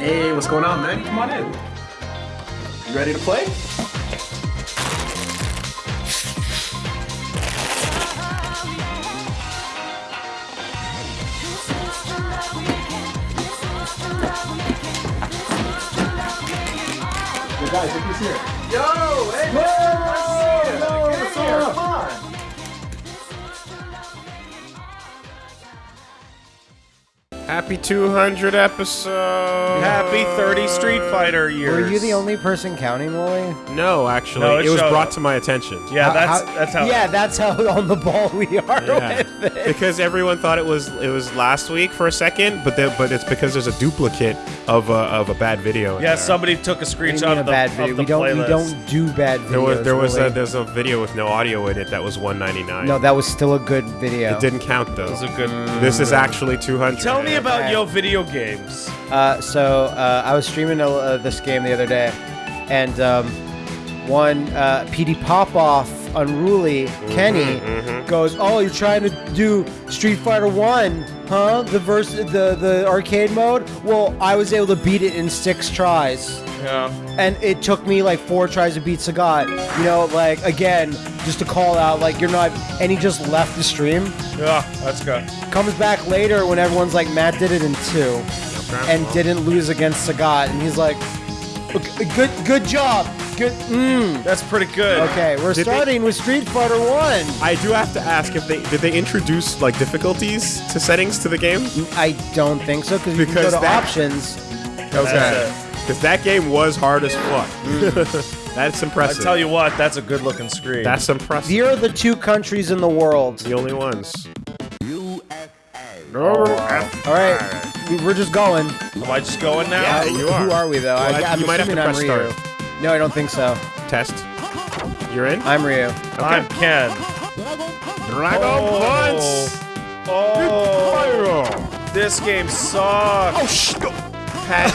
Hey, what's going on, man? Come on in. You ready to play? Guys, look who's here. Yo, hey, man, nice to see you. Yo, Get what's up? Happy 200 episode. Happy 30 Street Fighter years. Were you the only person counting, Wooly? No, actually, No, it it was showed brought up. to my attention. Yeah, How- that's how- that's how. Yeah, that's how on the ball we are Yeah. with it. because everyone thought it was it was last week for a second, but then, but it's because there's a duplicate of a, of a bad video. in Yeah, there. somebody took a What screenshot mean a of the, bad of video. the We don't. We playlist. don't do bad videos. There was there was a, Wooly. there's a video with no audio in it that was 199. no, that was still a good video. it didn't count though. It was a good. Mm. This is actually 200. Tell me about Okay. yo video games. Uh, so uh, I was streaming uh, this game the other day, and um, one uh, PD Popoff, Unruly mm-hmm, Kenny mm-hmm. goes, "Oh, you're trying to do Street Fighter One, huh? The verse, the the arcade mode. Well, I was able to beat it in six tries." Yeah. and it took me like four tries to beat Sagat. You know, like again, just to call out, like you're not. And he just left the stream. Yeah, that's good. Comes back later when everyone's like, Matt did it in two, and didn't lose against Sagat, and he's like, "Okay, good, good job, good. Mm. That's pretty good. Okay, we're Did they- starting with Street Fighter One. I do have to ask if they did they introduce like difficulties to settings to the game? I don't think so because you can go to that- options. Okay. Because that game was hard as fuck. That's impressive. I impressive. tell you what, that's a good looking screen. that's impressive. Here are the two countries in the world. the only ones. Oh, All right, we- we're just going. Am I just going now? Yeah, you are. Who are we though? Well, I- I, I'm you might have to assuming I'm press Ryu. start. No, I don't think so. Test. You're in. I'm Ryu. I'm Ken. Dragon Oh. Oh, this game sucks. Oh sh! Pat.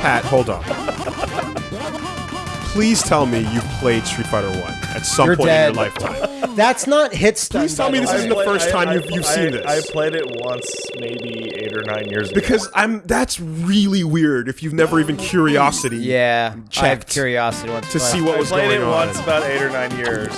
Pat, hold on. Please tell me you played Street Fighter One at some You're point dead. in your lifetime. That's not hit stun. Please tell me this way. isn't the played- first time you've- you've I- seen this. I played it once, maybe eight or nine years ago. Because I'm. That's really weird. If you've never even curiosity. Yeah, I have Checked. curiosity once To see what I was played going it on. once about eight or nine years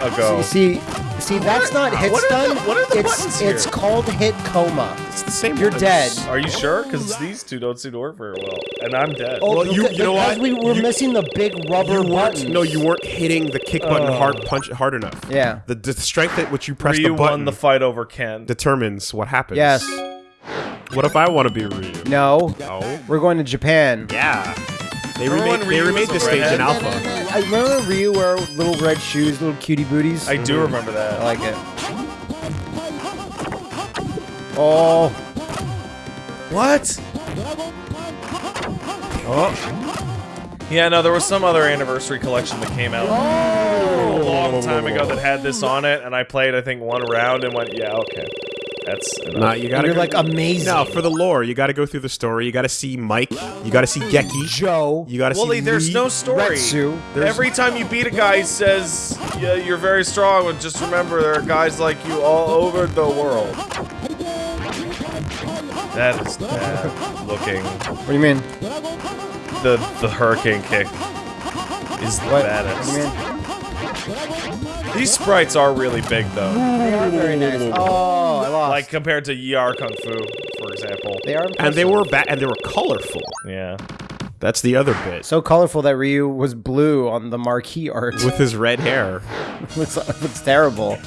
ago. You see, see, that's not hit what are stun. the- what are the it's buttons here? it's called hit coma. It's the same. You're ones. dead. Are you sure? Because these two don't seem to work very well, and I'm dead. Oh, Well, you- you know because what? we were You- missing the big rubber You weren't. button. No, you weren't hitting the kick button oh. hard punch hard enough. Yeah. The, the strength at which you press Ryu the button won the fight over Ken. determines what happens. Yes. What if I want to be Ryu? No. No. We're going to Japan. Yeah. They Remember remade, when they remade this stage in? Alpha. I remember Ryu wear little red shoes, little cutie booties. I do mhm. remember that. I like it. Oh, What? Oh. Yeah, no, there was some other anniversary collection that came out a long time ago that had this on it, and I played, I think, one round and went, yeah, okay. That's enough. Nah, you gotta you're go- like amazing. No, for the lore, you got to go through the story. You got to see Mike. You got to see Geki. Joe. You got to see. Wooly, there's Lee. no story. Retsu. Every time you beat a guy, he says, yeah, you're very strong, but just remember there are guys like you all over the world. That is bad looking. What do you mean? The the hurricane kick is the What? baddest. What do you mean? These sprites are really big though. They are very nice. Oh, I lost. Like compared to Yie Ar Kung Fu, for example. they are. And they were ba- and they were colorful. Yeah. That's the other bit. so colorful that Ryu was blue on the marquee art. With his red hair. looks, looks terrible.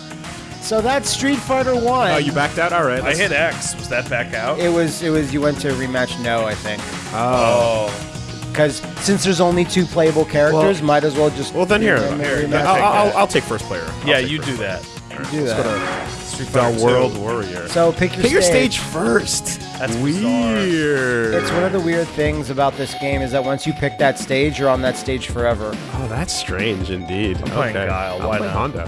So that's Street Fighter One. Oh, you backed out. All right. I hit X. Was that back out? It was. It was. You went to rematch. No, I think. Oh. Oh. Because since there's only two playable characters, Well- might as well just. Well, then here. Rematch. here, I'll, take I'll. I'll take first player. I'll Yeah, you first do player. that. do that. Street The Fighter World 2. Warrior. So pick your Pick your stage. stage first. That's bizarre. weird. It's one of the weird things about this game is that once you pick that stage, you're on that stage forever. Oh, that's strange indeed. I'm playing Guile, I'll why not? Honda.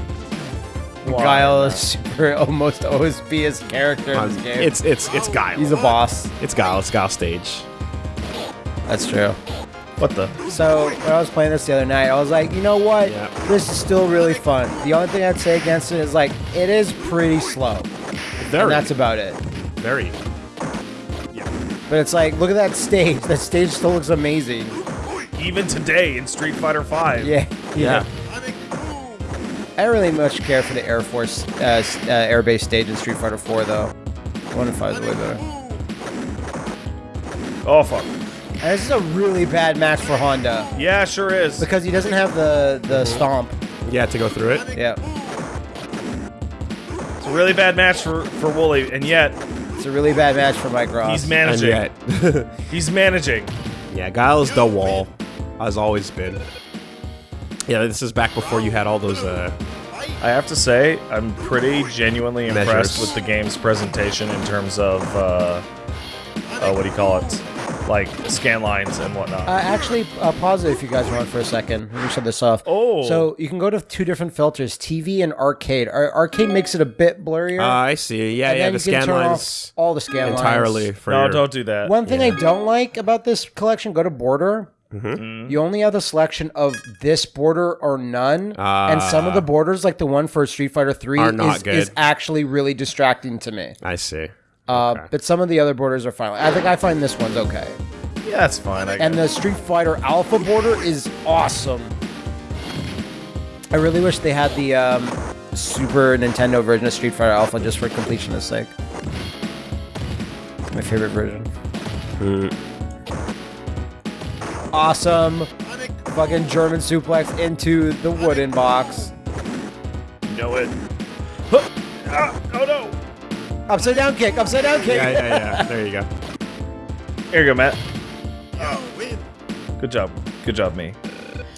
Why Guile is super almost OSB character in this um, game. It's it's it's Guile. He's a boss. It's Guile. It's Guile stage. That's true. What the? So when I was playing this the other night, I was like, you know what? Yeah. This is still really fun. The only thing I'd say against it is like it is pretty slow. Very. And that's about it. very. Yeah. But it's like, look at that stage. That stage still looks amazing. Even today in Street Fighter Five. Yeah. Yeah. I don't really much care for the Air Force uh, uh, Air Base stage in Street Fighter 4 though. One and five is way better. Oh fuck. And this is a really bad match for Honda Yeah, sure is. because he doesn't have the the stomp. Yeah, to go through it. Yeah, It's a really bad match for for Wooly, and yet it's a really bad match for Mike Ross. he's And managing. yet, He's managing. yeah, Guile is the wall, has always been. Yeah, this is back before you had all those. uh I have to say, I'm pretty genuinely impressed Measures. with the game's presentation in terms of uh, uh, what do you call it, like scan lines and whatnot. Uh, actually, uh, pause it if you guys want for a second. Let me shut this off. Oh. So you can go to two different filters, TV and arcade. Ar- arcade makes it a bit blurrier. Ah, I see. Yeah, and yeah, the scan lines off all the scan entirely lines. for no, your- don't do that. One thing I don't like about this collection, go to border. Mm-hmm. You only have the selection of this border or none, and some of the borders, like the one for Street Fighter Three, Ah. Are not is, good. is actually really distracting to me. I see. Uh, Okay. But some of the other borders are fine. I think I find this one's okay, yeah, that's fine. I and the Street Fighter Alpha border is awesome. I really wish they had the um, Super Nintendo version of Street Fighter Alpha just for completionist sake. My favorite version. Awesome. Fucking German suplex into the wooden box. know it. Huh. Ah, oh no! Upside down kick, upside down kick. Yeah, yeah, yeah. There you go. Here you go, Matt. Good job. Good job, me.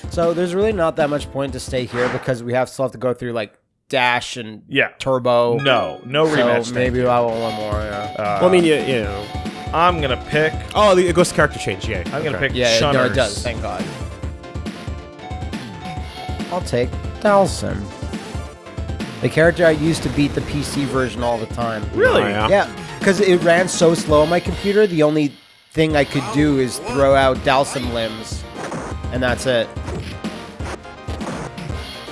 So there's really not that much point to stay here because we have still have to go through like dash and Yeah. turbo. No, no So rematch. thank maybe. I want one more. Yeah. Uh, well, I mean, you, you know. I'm gonna pick. Oh, it goes to character change. Yeah. I'm gonna pick. Yeah, no, Shunners. it does. Thank God. I'll take Dhalsim. The character I used to beat the PC version all the time. Really? Oh, yeah. Yeah, because it ran so slow on my computer. The only thing I could do is throw out Dhalsim limbs, and that's it.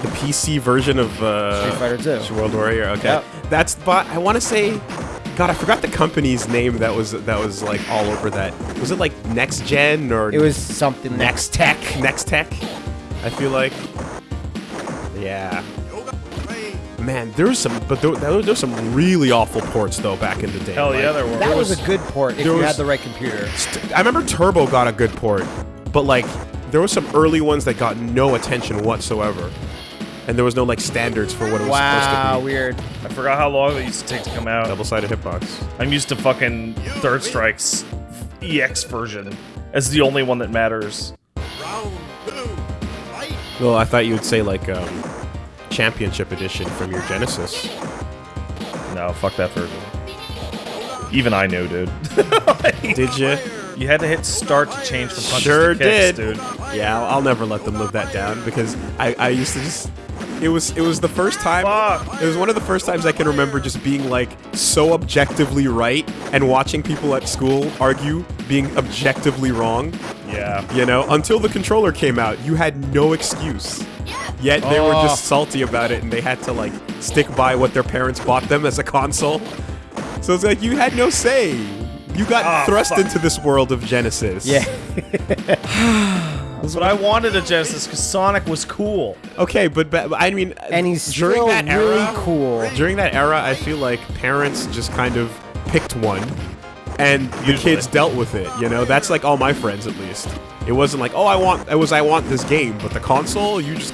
The PC version of uh, Street Fighter 2. World Warrior. Okay. Yep. That's. But I want to say. God, I forgot the company's name that was that was like all over that. Was it like Next Gen or It was something Next Tech? Next Tech. I feel like. Yeah. Man, there was some, but there, there was some really awful ports though back in the day. Hell yeah, Like, there were. That was, was- a good port if you was- had the right computer. I remember Turbo got a good port, but like there was some early ones that got no attention whatsoever, and there was no like standards for what it was Wow, supposed to be. weird. I forgot how long it used to take to come out. Double-sided hitbox. I'm used to fucking Third Strike's EX version as the only one that matters. Well, I thought you would say like um, Championship Edition from your Genesis. No, fuck that version. Even I knew, dude. Did you? You had to hit start to change from punches Sure to kicks, did. dude. Yeah, I'll, I'll never let them live that down because I, I used to just. It was it was the first time. Fuck. It was one of the first times I can remember just being like so objectively right and watching people at school argue being objectively wrong. Yeah. You know, until the controller came out, you had no excuse. Yet they were Oh. just salty about it and they had to like stick by what their parents bought them as a console. So it's like you had no say. You got Ah, thrust fuck. into this world of Genesis. Yeah. But I wanted a Genesis because Sonic was cool. Okay, but, but I mean, And he's during still that really era, cool. During that era, I feel like parents just kind of picked one, and the kids dealt with it. You know, that's like all my friends at least. It wasn't like, oh, I want, it was I want this game, but the console, you just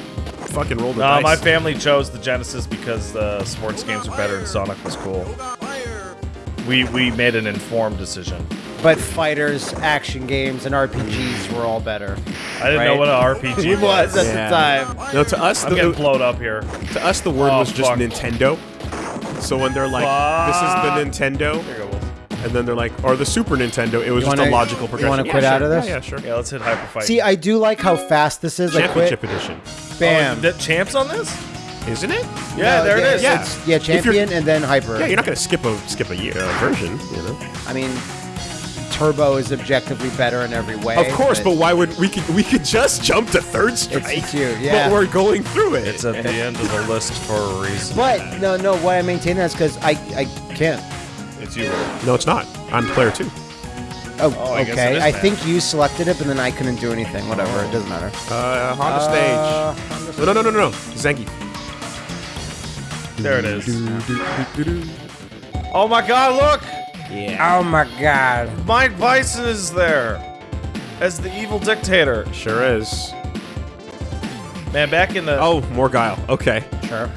fucking rolled the No, dice. my family chose the Genesis because the sports games were better and Sonic was cool. We we made an informed decision. But fighters, action games, and RPGs were all better. I didn't know what an RPG was was. at Yeah. the time. No, to us, I'm the, getting blowed up here. to us, the word Oh, was just fuck. Nintendo. So when they're like, this is the Nintendo, Here you go. Wolf. and then they're like, or the Super Nintendo, it was You just wanna- a logical you progression. wanna Yeah, quit sure. out of this? Yeah, yeah, sure. Yeah, let's hit Hyper Fight. See, I do like how fast this is. I quit. Edition, Bam. Oh, that champs on this? isn't it? Yeah, No, there it is. Yeah. It's, yeah, If champion and then hyper. Yeah, you're not gonna skip a skip a year uh, version, you know. I mean, turbo is objectively better in every way. Of course, but why would we could we could just jump to third strike? it's you, yeah. But we're going through it. It's at the end of the list for a reason. But no, no. Why I maintain that is because I, I can't. It's you. No, it's not. I'm player two. Oh, Oh, okay. it is I think you selected it, but then I couldn't do anything. Whatever, it doesn't matter. Uh, Honda Uh, stage. No, no, no, no, no. Zenki. There it is. Oh my god, look! Yeah. Oh my god. Mike Bison is there as the evil dictator. Sure is. Man, back in the Oh, more guile. Okay. Sure.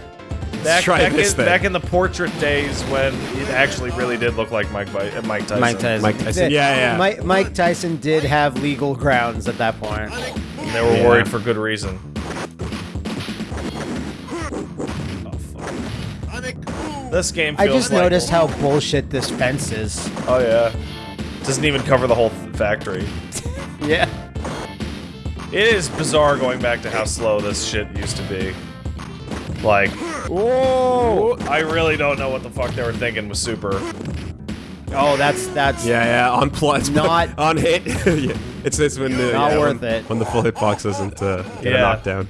Back, try back, this in, then. back in the portrait days when it actually really did look like Mike Bi- uh, Mike Tyson. Mike Tyson. Mike Tyson. Yeah, yeah. Mike, Mike Tyson did have legal grounds at that point. And they were Yeah. worried for good reason. This game I feels just like- noticed how bullshit this fence is. Oh yeah. Doesn't even cover the whole factory. Yeah. It is bizarre going back to how slow this shit used to be. Like, Whoa! I really don't know what the fuck they were thinking with Super. Oh, that's that's Yeah, yeah. On plus, Not- on hit. yeah. It's it's when the Not yeah, worth when, it. when the full hitbox doesn't uh, get Yeah. a knockdown.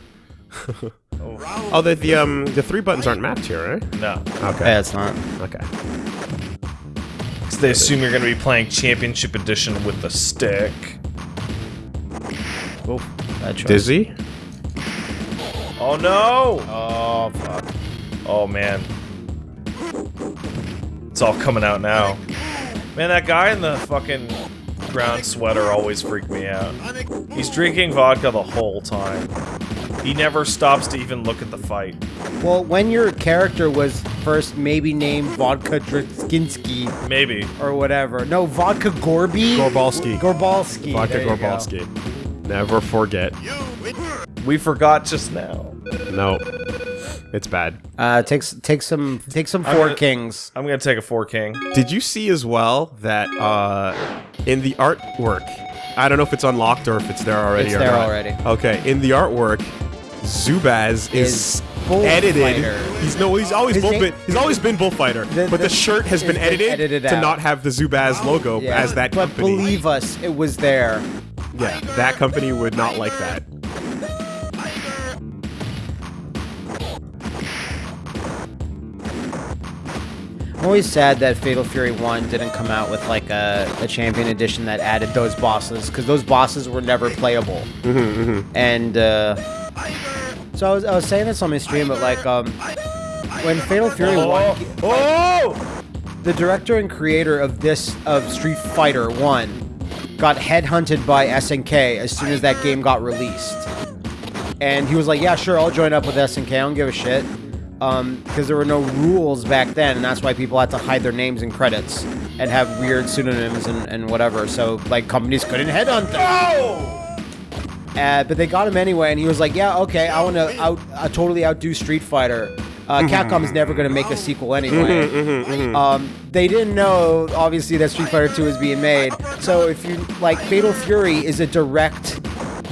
oh, the the um the three buttons aren't mapped here, right? No. Okay. Yeah, it's not. Okay. 'Cause they assume you're gonna be playing Championship Edition with the stick. Oh, bad choice. Dizzy. Oh no! Oh fuck. Oh man. It's all coming out now. Man, that guy in the fucking brown sweater always freaked me out. He's drinking vodka the whole time. He never stops to even look at the fight. Well, when your character was first maybe named Vodka Driskinsky Maybe. or whatever. No, Vodka Gorby? Gorbalski. Gorbalski. Vodka there go. Gorbalski. Never forget. We forgot just now. No. It's bad. Uh, take, s- take some, take some four gonna- kings. I'm gonna take a four king. Did you see as well that uh, in the artwork, I don't know if it's unlocked or if it's there already It's or there not. already. Okay, in the artwork, Zubaz is, Is edited. Bullfighter. He's no, he's always His bull, name- he's always been bullfighter, The- but the, the- shirt has it's been been edited, edited to out. not have the Zubaz logo Yeah. as that company. but company. believe us, it was there. yeah, that company would not like that. I'm always sad that Fatal Fury 1 didn't come out with like a, a champion edition that added those bosses because those bosses were never playable. And uh, so I was, I was saying this on my stream, but like um, when Fatal Fury 1, Oh! the director and creator of this of Street Fighter 1 got headhunted by SNK as soon as that game got released. And he was like, "Yeah, sure, I'll join up with SNK. I don't give a shit." Um, because there were no rules back then, and that's why people had to hide their names and credits and have weird pseudonyms and, and whatever. So like companies couldn't headhunt them. Oh! Uh, but they got him anyway, and he was like, "Yeah, okay, I want to out, uh, totally outdo Street Fighter." Uh, Capcom is never going to make a sequel anyway. Um, they didn't know, obviously, that Street Fighter 2 was being made. So if you like, Fatal Fury is a direct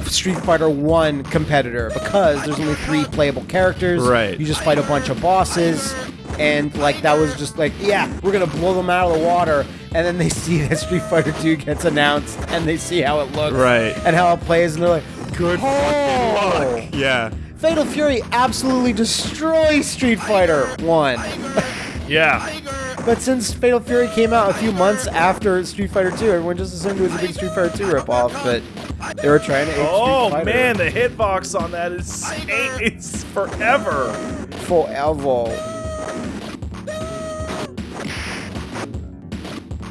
Street Fighter 1 competitor because there's only three playable characters. Right. You just fight a bunch of bosses. And like that was just like, yeah, we're gonna blow them out of the water. And then they see that Street Fighter 2 gets announced, and they see how it looks, Right. and how it plays, and they're like, Good Oh. luck. Yeah. Fatal Fury absolutely destroys Street Fighter 1. Yeah. But since Fatal Fury came out a few months after Street Fighter 2, everyone just assumed it was a big Street Fighter 2 ripoff, but they were trying to ape Oh Street Fighter. man, the hitbox on that is it's forever. Forever.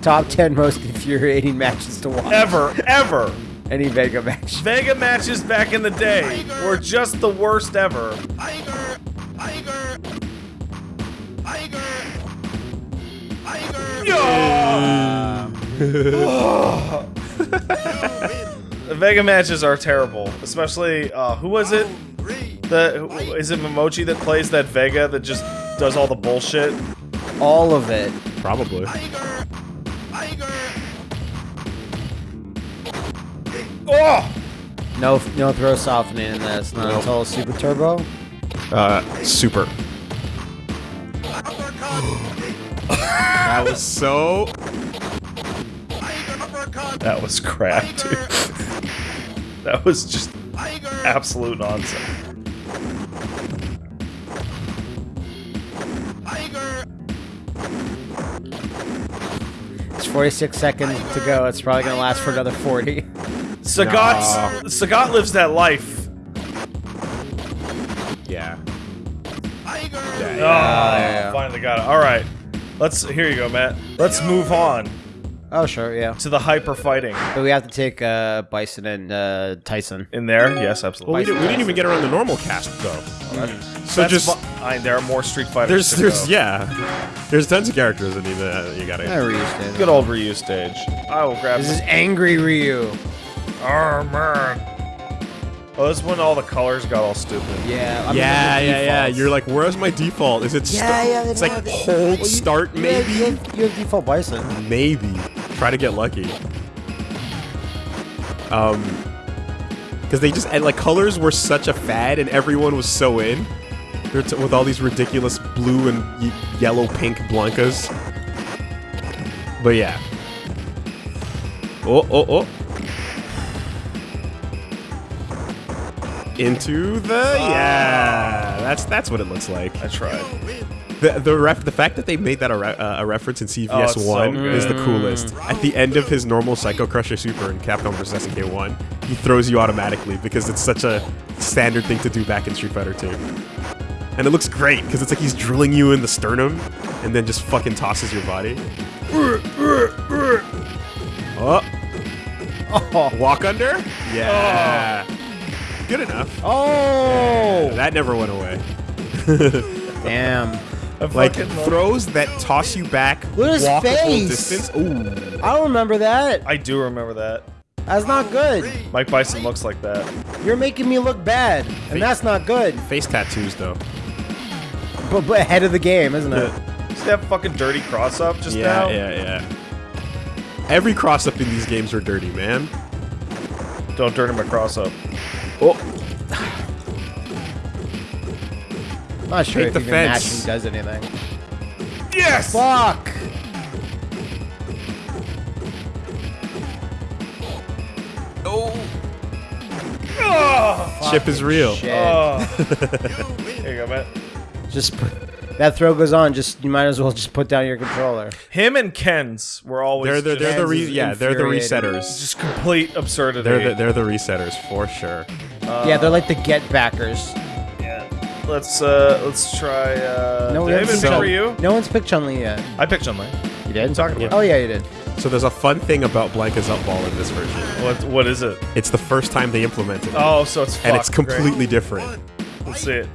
Top 10 most infuriating matches to watch. Ever, ever. Any Vega match. Vega matches back in the day were just the worst ever. The Vega matches are terrible, especially uh, who was it? The who- is it Momochi that plays that Vega that just does all the bullshit? All of it. Probably. Oh, No, no throw softening in this. Not Nope. until Super Turbo. Uh, super. That was so. that was crap, dude. that was just absolute nonsense. It's 46 seconds to go. It's probably gonna last for another 40. Sagat, Sagat lives that life. Yeah. Oh, yeah. finally got it. All right, let's. Here you go, Matt. Let's move on Oh sure, yeah. to the hyper fighting But we have to take uh, Bison and uh, Tyson. in there. Yes, Well, absolutely. we, didn't, we didn't even get around the normal cast though. So That's just fine. There are more Street Fighters. there's to there's go. yeah, there's tons of characters that need to, you gotta. I reused it. Good old Ryu stage. I will grab This this. is angry Ryu. Oh man. Oh, this when all the colors got all stupid. Yeah. I'm Yeah, in the yeah, yeah. You're like, where's my default? Is it? Yeah, start? yeah. It's no, like they- hold well, you- start you maybe. have- You have, you have default Bison. Maybe. Try to get lucky. Um, because they just and like colors were such a fad, and everyone was so in. With all these ridiculous blue and yellow, pink Blankas. But yeah. Oh, oh, oh. Into the yeah. That's that's what it looks like. I tried. The the ref the fact that they made that a, re- uh, a reference in CVS Oh, it's so one is the coolest. At the end of his normal Psycho Crusher Super in Capcom vs SNK one, he throws you automatically because it's such a standard thing to do back in Street Fighter two. And it looks great because it's like he's drilling you in the sternum and then just fucking tosses your body. Oh, Oh. walk under? Yeah. Good enough. Oh. That never went away. Damn. Like fucking throws that toss you back, Look at his face. distance. Ooh. I don't remember that. I do remember that. That's not good. Mike Bison looks like that. You're making me look bad, and that's not good. Face tattoos though. But, but ahead of the game, isn't it? See that fucking dirty cross up just Yeah, now? yeah, yeah. Every cross up in these games are dirty, man. Don't dirty my cross up. Oh, I'm not sure Take if the even fence. mashing does anything. Yes! Fuck! Oh! chip is real. Shit. Oh. Here you go, Matt. Just put, that throw goes on. Just you might as well just put down your controller. Him and Ken's were always They're the, they're the re- yeah they're the resetters. just complete absurdity. They're the, they're the resetters for sure. yeah, they're like the get backers. yeah. Let's uh let's try uh No, we did I picked so- for you? No one's picked Chun Li yet. I picked Chun Li. You did? talking about? Oh yeah, you did. So there's a fun thing about Blanka's up ball in this version. What what is it? It's the first time they implemented it, Oh, so it's and it's fucked. Great. completely different. Let's see it.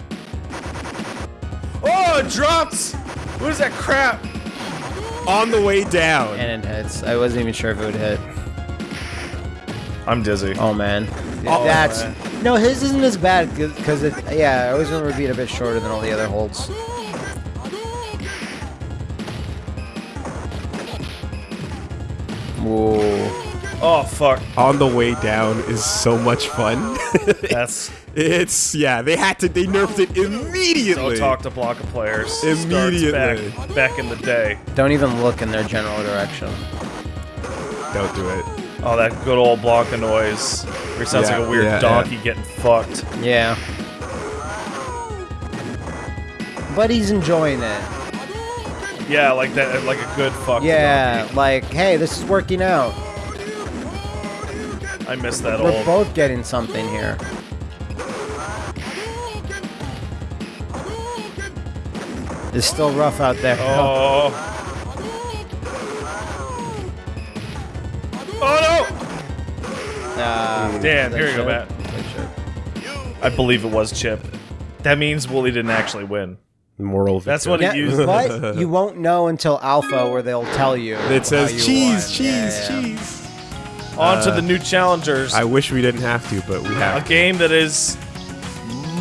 Oh, it drops! What is that crap? On the way down. And it hits. I wasn't even sure if it would hit. I'm dizzy. Oh man. Oh, That's man. no. His isn't as bad because it. Yeah, I always remember being a bit shorter than all the other holds. Whoa. Oh fuck. On the way down is so much fun. That's it's yeah, they had to they nerfed it immediately. don't talk to Blanka players. Starts Immediately. back, back in the day. Don't even look in their general direction. Don't do it. Oh, that good old Blanka noise. Where it sounds Yeah, like a weird yeah, donkey getting fucked. Yeah. But he's enjoying it. Yeah, like that, like a good fuck. Yeah, like, hey, this is working out. I miss that We're old. both getting something here. It's still rough out there. Oh. Oh Uh, Damn, here that you go, Matt. Wait, Chip. no! I believe it was Chip. That means Wooly didn't actually win. Moral victory. That's victory. what Yeah, he used. but you won't know until Alpha, where they'll tell you. It says you cheese, won. cheese, Yeah, yeah. cheese. On to Uh, the new challengers. I wish we didn't have to, but we have. a have. game that is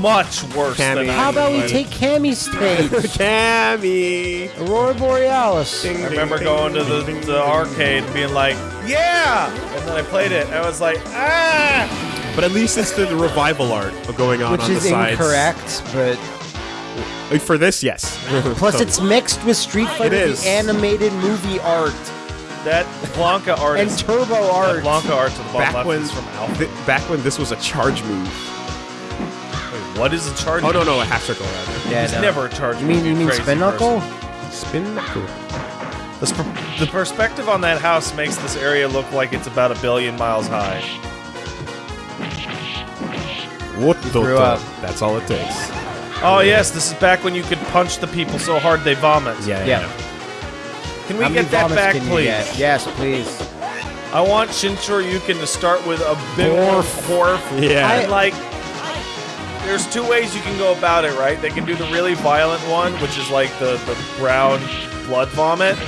much worse Cammy. than I How about we would. take Cammy's stage? Cammy. Aurora Borealis. I remember going to the, the arcade and being like, yeah! And then I played it, and I was like, ah! But at least it's the revival art going on Which on is the sides. incorrect, but For this, yes. plus it's mixed with Street Fighter the animated movie art That Blanka art and is. Turbo That art. Blanka art to the bottom back left when is from Alpha. th- back when this was a charge move. Wait, what is a charge? Oh no, no, a half circle rather. Yeah, It's no. never a charge. You mean move, you mean Spin Knuckle? Spin knuckle. This per- the perspective on that house makes this area look like it's about a billion miles high. What the? threw up. That's all it takes. Oh yes, this is back when you could punch the people so hard they vomit. Yeah, Yeah. Can we How get that back, please? Yes, please. I want Shin Shoryuken to start with a big Borf. Borf. Yeah. And like, there's two ways you can go about it, right? They can do the really violent one, which is like the, the brown blood vomit,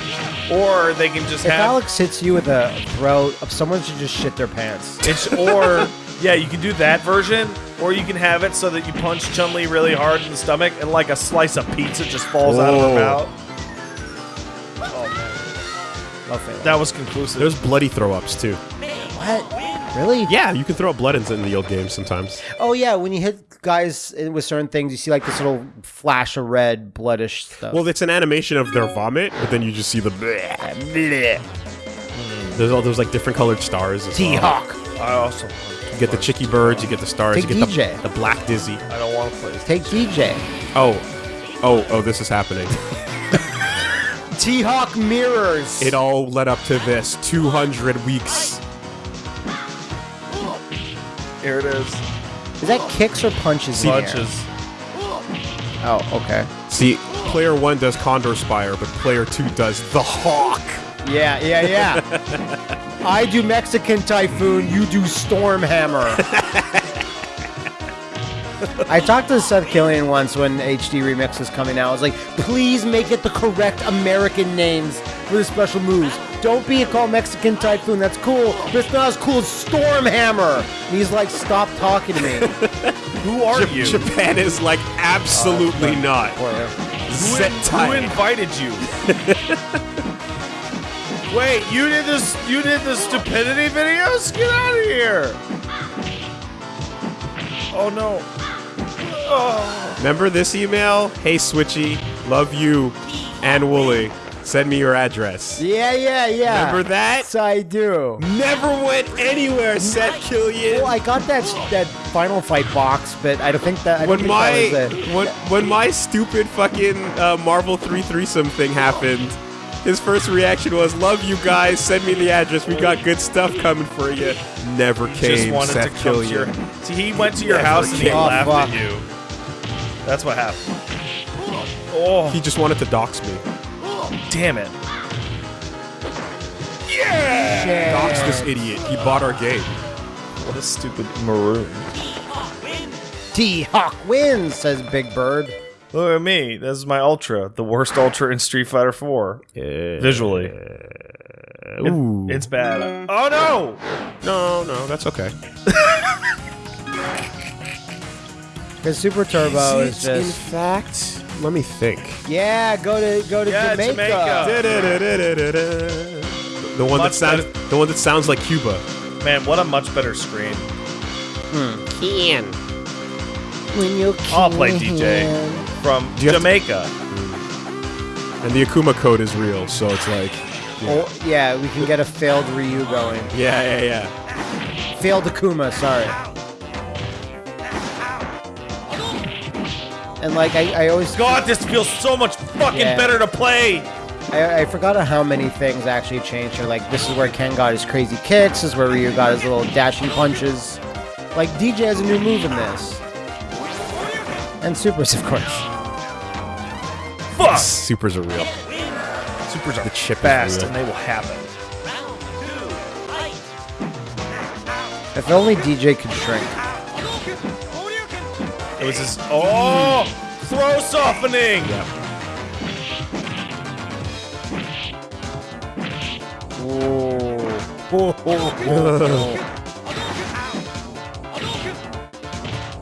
or they can just If have Alex hits you with a throw, someone should just shit their pants. it's or yeah, you can do that version, or you can have it so that you punch Chun Li really hard in the stomach and like a slice of pizza just falls out of her mouth. Love it. That was conclusive. There's bloody throw ups too. What? Really? Yeah, you can throw up blood in, in the old games sometimes. Oh yeah, when you hit guys with certain things, you see like this little flash of red, bloodish stuff. Well, it's an animation of their vomit, but then you just see the. bleh There's all those like different colored stars. as well. T-Hawk. I also You get the chicky birds, you get the stars, Take you get DJ. The, the black dizzy. I don't want to play. this. Take DJ. Oh, oh, oh! This is happening. T-Hawk mirrors. It all led up to this. 200 weeks. Here it is. Is that kicks or punches? in? Punches. Oh, okay. See, player one does Condor Spire, but player two does the Hawk. Yeah, yeah, yeah. I do Mexican Typhoon, you do Storm Hammer. I talked to Seth Killian once when HD Remix was coming out. I was like, please make it the correct American names for the special moves. Don't be called Mexican Typhoon, that's cool, but it's not as cool as Storm Hammer. And he's like, stop talking to me. Who are you? Japan is like absolutely uh, not. Who, in- who invited you? Wait, you did this? You did the stupidity videos? Get out of here! Oh no! Oh, Remember this email? Hey Switchy, love you and Wooly. Send me your address. Yeah, yeah, yeah. Remember that? Yes, I do. Never went anywhere, Seth Killian. Well, I got that that Final Fight box, but I don't think that. I when my that was it. when, when my stupid fucking uh, Marvel 3 threesome thing happened, his first reaction was, "Love you guys. Send me the address. We got good stuff coming for you." Never came. just wanted Seth to come to Killian. your. See, he went to your Never house and he. Oh, laughed fuck. at you. That's what happened. Oh, He just wanted to dox me. damn it! Shit. Dox this idiot. He bought our game. What a stupid maroon. T Hawk wins, says Big Bird. Look at me. This is my ultra, the worst ultra in Street Fighter 4. Visually, Ooh. it's bad. Oh no! no, no, that's okay. Because Super Turbo is in just fact, let me think. yeah. Go to go to Yeah, Jamaica. Da-da-da-da-da-da. The one that Much sounds better. the one that sounds like Cuba. Man, what a much better screen. Hmm, can. When you I'll play. DJ from Do you have to- Jamaica. And the Akuma code is real, so it's like Oh, yeah, we can get a failed Ryu going. Yeah, yeah, yeah. Failed Akuma, sorry. And like I, I always God, this feels so much fucking Yeah. better to play. I, I forgot how many things actually changed here. Like this is where Ken got his crazy kicks. This is where Ryu got his little dashing punches. Like DJ has a new move in this, and supers, of course. Fuck. Supers are real. Are The chip fast, and they will happen. If only DJ could shrink. It was just oh, throw softening.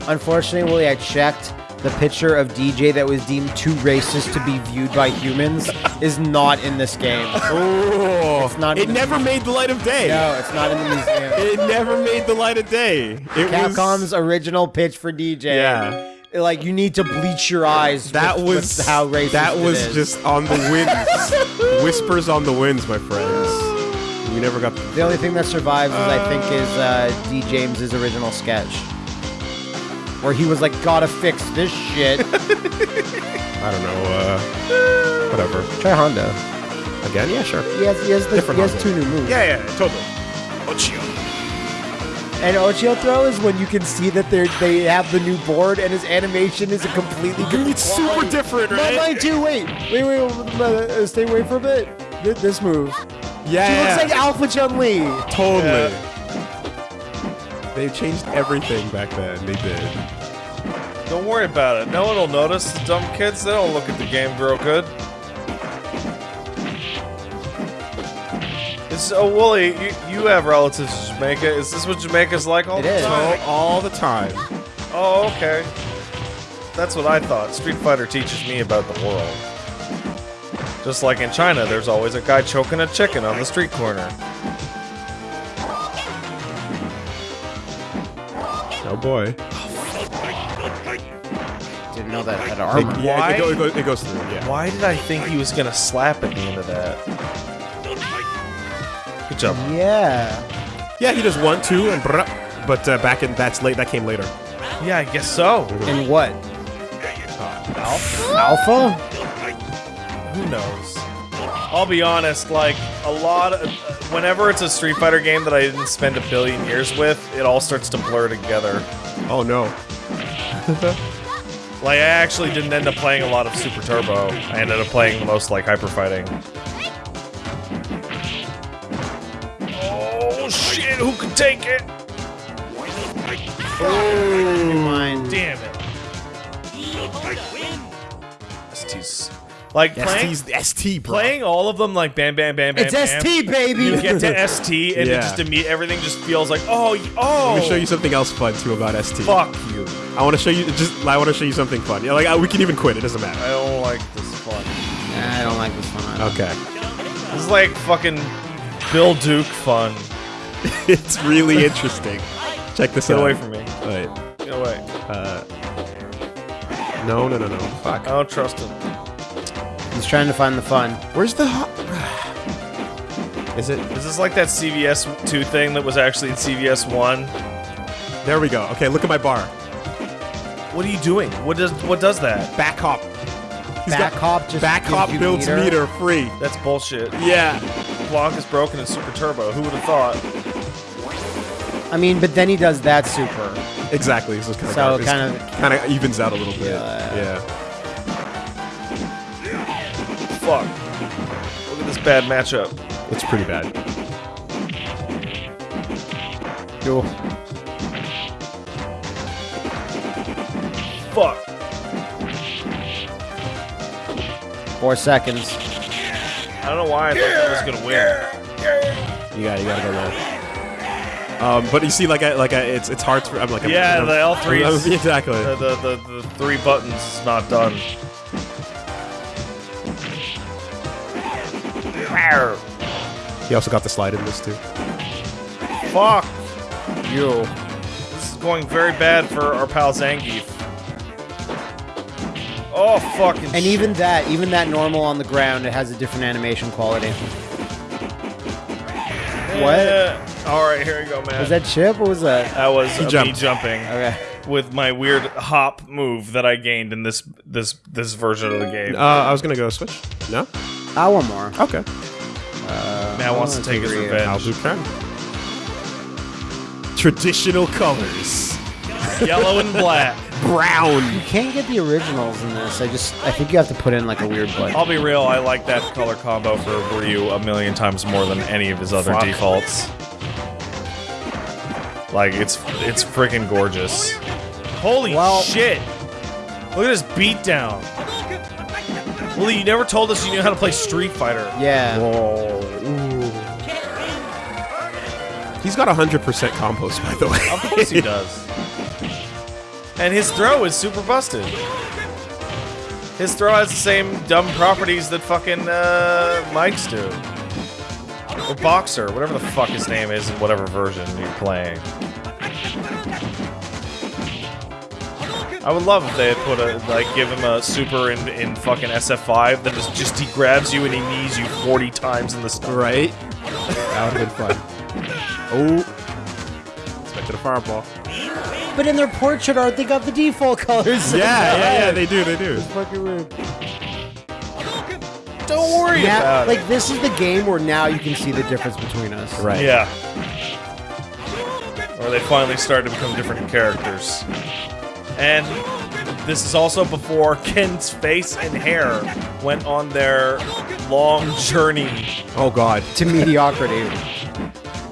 Unfortunately, Willie, I checked. The picture of DJ that was deemed too racist to be viewed by humans is not in this game. Oh, It's not It never made the light of day. No, it's not in the museum. It never made the light of day. It Capcom's was original pitch for DJ. Yeah. Like you need to bleach your eyes. that with- was with how racist. That was just on the winds. Whispers on the winds, my friends. We never got the the only thing that survives. Is, I think is uh, D James's original sketch, where he was like, "Gotta fix this shit." I don't know. Uh, whatever. Try Honda. Again? Yeah, sure. He has, he has, the, Different he has Hanzo. two new moves. Yeah, yeah, totally. Oicho. And Oicho throw is when you can see that they they have the new board and his animation is a completely different. It's super quality. different, No, right? mine too. Wait, wait, wait. wait, uh, stay away for a bit. This move. Yeah, She looks like Alpha Chun Li. totally. They changed everything back then. They did. Don't worry about it. No one will notice. The dumb kids, they don't look at the game real good. Is, oh, Wooly, you, you have relatives in Jamaica. Is this what Jamaica's like all It the is. time? all the time. Oh, okay. That's what I thought. Street Fighter teaches me about the world. Just like in China, there's always a guy choking a chicken on the street corner. Boy. Didn't know that had It- armor. yeah, Why? It, go, it, go- it goes through. Yeah. Why did I think he was gonna slap at the end of that? Good job. Yeah. Yeah, he does one, two, and brrr, but uh, back in that's late. That came later. Yeah, I guess so. And what? Alpha? Who knows? I'll be honest, like, a lot of. Whenever it's a Street Fighter game that I didn't spend a billion years with, it all starts to blur together. Oh no. Like, I actually didn't end up playing a lot of Super Turbo. I ended up playing the most, like, Hyper Fighting. Oh, shit, who could take it? Oh, mine. Damn it. Like, playing, ST's ST, bro. playing all of them, like, bam, bam, bam, bam, It's bam. ST, baby. You get to ST, and it Yeah. just imme- everything just feels like, oh, y- oh. Let me show you something else fun too about ST. Fuck you. I want to show you just. I want to show you something fun. Yeah, like uh, we can even quit. It doesn't matter. I don't like this fun. Nah, I don't like this one. either. Okay. This is like fucking Bill Duke fun. it's really interesting. Check this Get out. away from me. Wait. Get away. Uh. No, no, no, no. Fuck. I don't trust him. He's trying to find the fun. Where's the? Ho- Is it? Is this like that CVS 2 thing that was actually in CVS 1? There we go. Okay, look at my bar. What are you doing? What does what does that? Back hop. He's Back got hop just back hop builds meter. meter. free. That's bullshit. Yeah. Blanc is broken in Super Turbo. Who would have thought? I mean, but then he does that super. Exactly. So, kind So of it kinda- kind of evens out a little bit. Yeah. Yeah. Fuck. Look at this bad matchup. It's pretty bad. Yo. Fuck. Four seconds. I don't know why I thought that was gonna win. You got. You gotta go low. Um, but you see, like, I, like, I, it's it's hard to. I'm like, I'm, Yeah, I'm- the L3 exactly. The, the, the, the three buttons is not done. He also got the slide in this too. Fuck. Yo. This is going very bad for our pal Zangief. Oh, fucking And shit. even that, even that normal on the ground, it has a different animation quality. what? Eh. Alright, here we go, man. Was that Chip? What was that? That was uh, me jumping Okay. with my weird hop move that I gained in this this this version of the game. Uh, I was gonna go switch. No. I want more. Okay. Uh, Matt wants to take his agree. I'll revenge. do can. Traditional colors. Yellow and black. Brown. You can't get the originals in this. I just, I think you have to put in like a weird button. I'll be real, I like that color combo for Ryu a million times more than any of his other Fuck. defaults. Like it's it's freaking gorgeous. Holy Well- shit! Look at his beatdown. Well, you never told us you knew how to play Street Fighter. Yeah. Whoa. He's got 100% compost, by the way. Of course he does. And his throw is super busted. His throw has the same dumb properties that fucking uh, Mike's do. Or Boxer, whatever the fuck his name is in whatever version you're playing. I would love if they had put a like give him a super in, in fucking SF5 that is just he grabs you and he knees you 40 times in the stomach. right? That would have been fun. Oh. Expected a fireball. But in their portrait art, they got the default colors. Yeah, yeah, yeah, they do, they do. It's fucking weird. Don't worry Now, about like it. this is the game where now you can see the difference between us. Right. Yeah. Or they finally start to become different characters. And this is also before Ken's face and hair went on their long journey. Oh god. To mediocrity.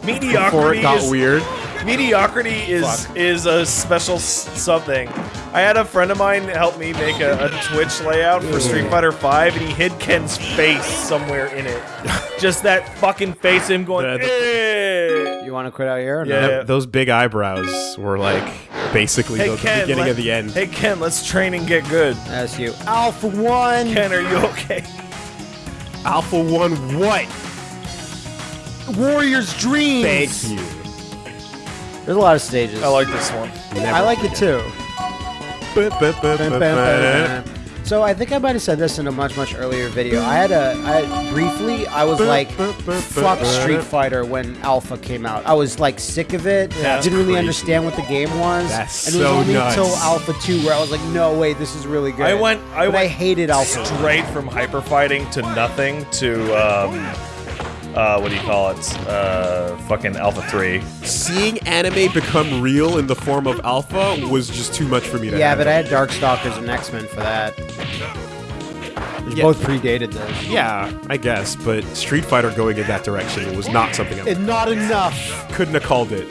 Before Mediocrity it got is, weird. mediocrity is Fuck. is a special something. I had a friend of mine help me make a, a Twitch layout for Street Fighter V, and he hid Ken's face somewhere in it. Just that fucking face, him going, The- the- "Eh." You want to quit out here? Or Yeah. No? Th- those big eyebrows were like basically Hey the, the Ken, beginning let- of the end. Hey Ken, let's train and get good. That's you. Alpha One. Ken, are you okay? Alpha One, what? Warrior's Dreams. Thank you. There's a lot of stages. I like this one. I like it too. So I think I might have said this in a much much earlier video. I had a I briefly I was like fuck Street Fighter when Alpha came out. I was like sick of it. That's Didn't really crazy. understand what the game was. That's and it was so only nuts. until Alpha 2 where I was like, no wait, this is really good. I went. I but went I hated Alpha. straight from hyper fighting to nothing to um, uh, what do you call it? Uh, fucking Alpha Three. Seeing anime become real in the form of Alpha was just too much for me to Yeah, but I had Darkstalkers and X-Men for that. Which Yeah. both predated this. Yeah, I guess, but Street Fighter going in that direction was not something I And not enough. couldn't have called it.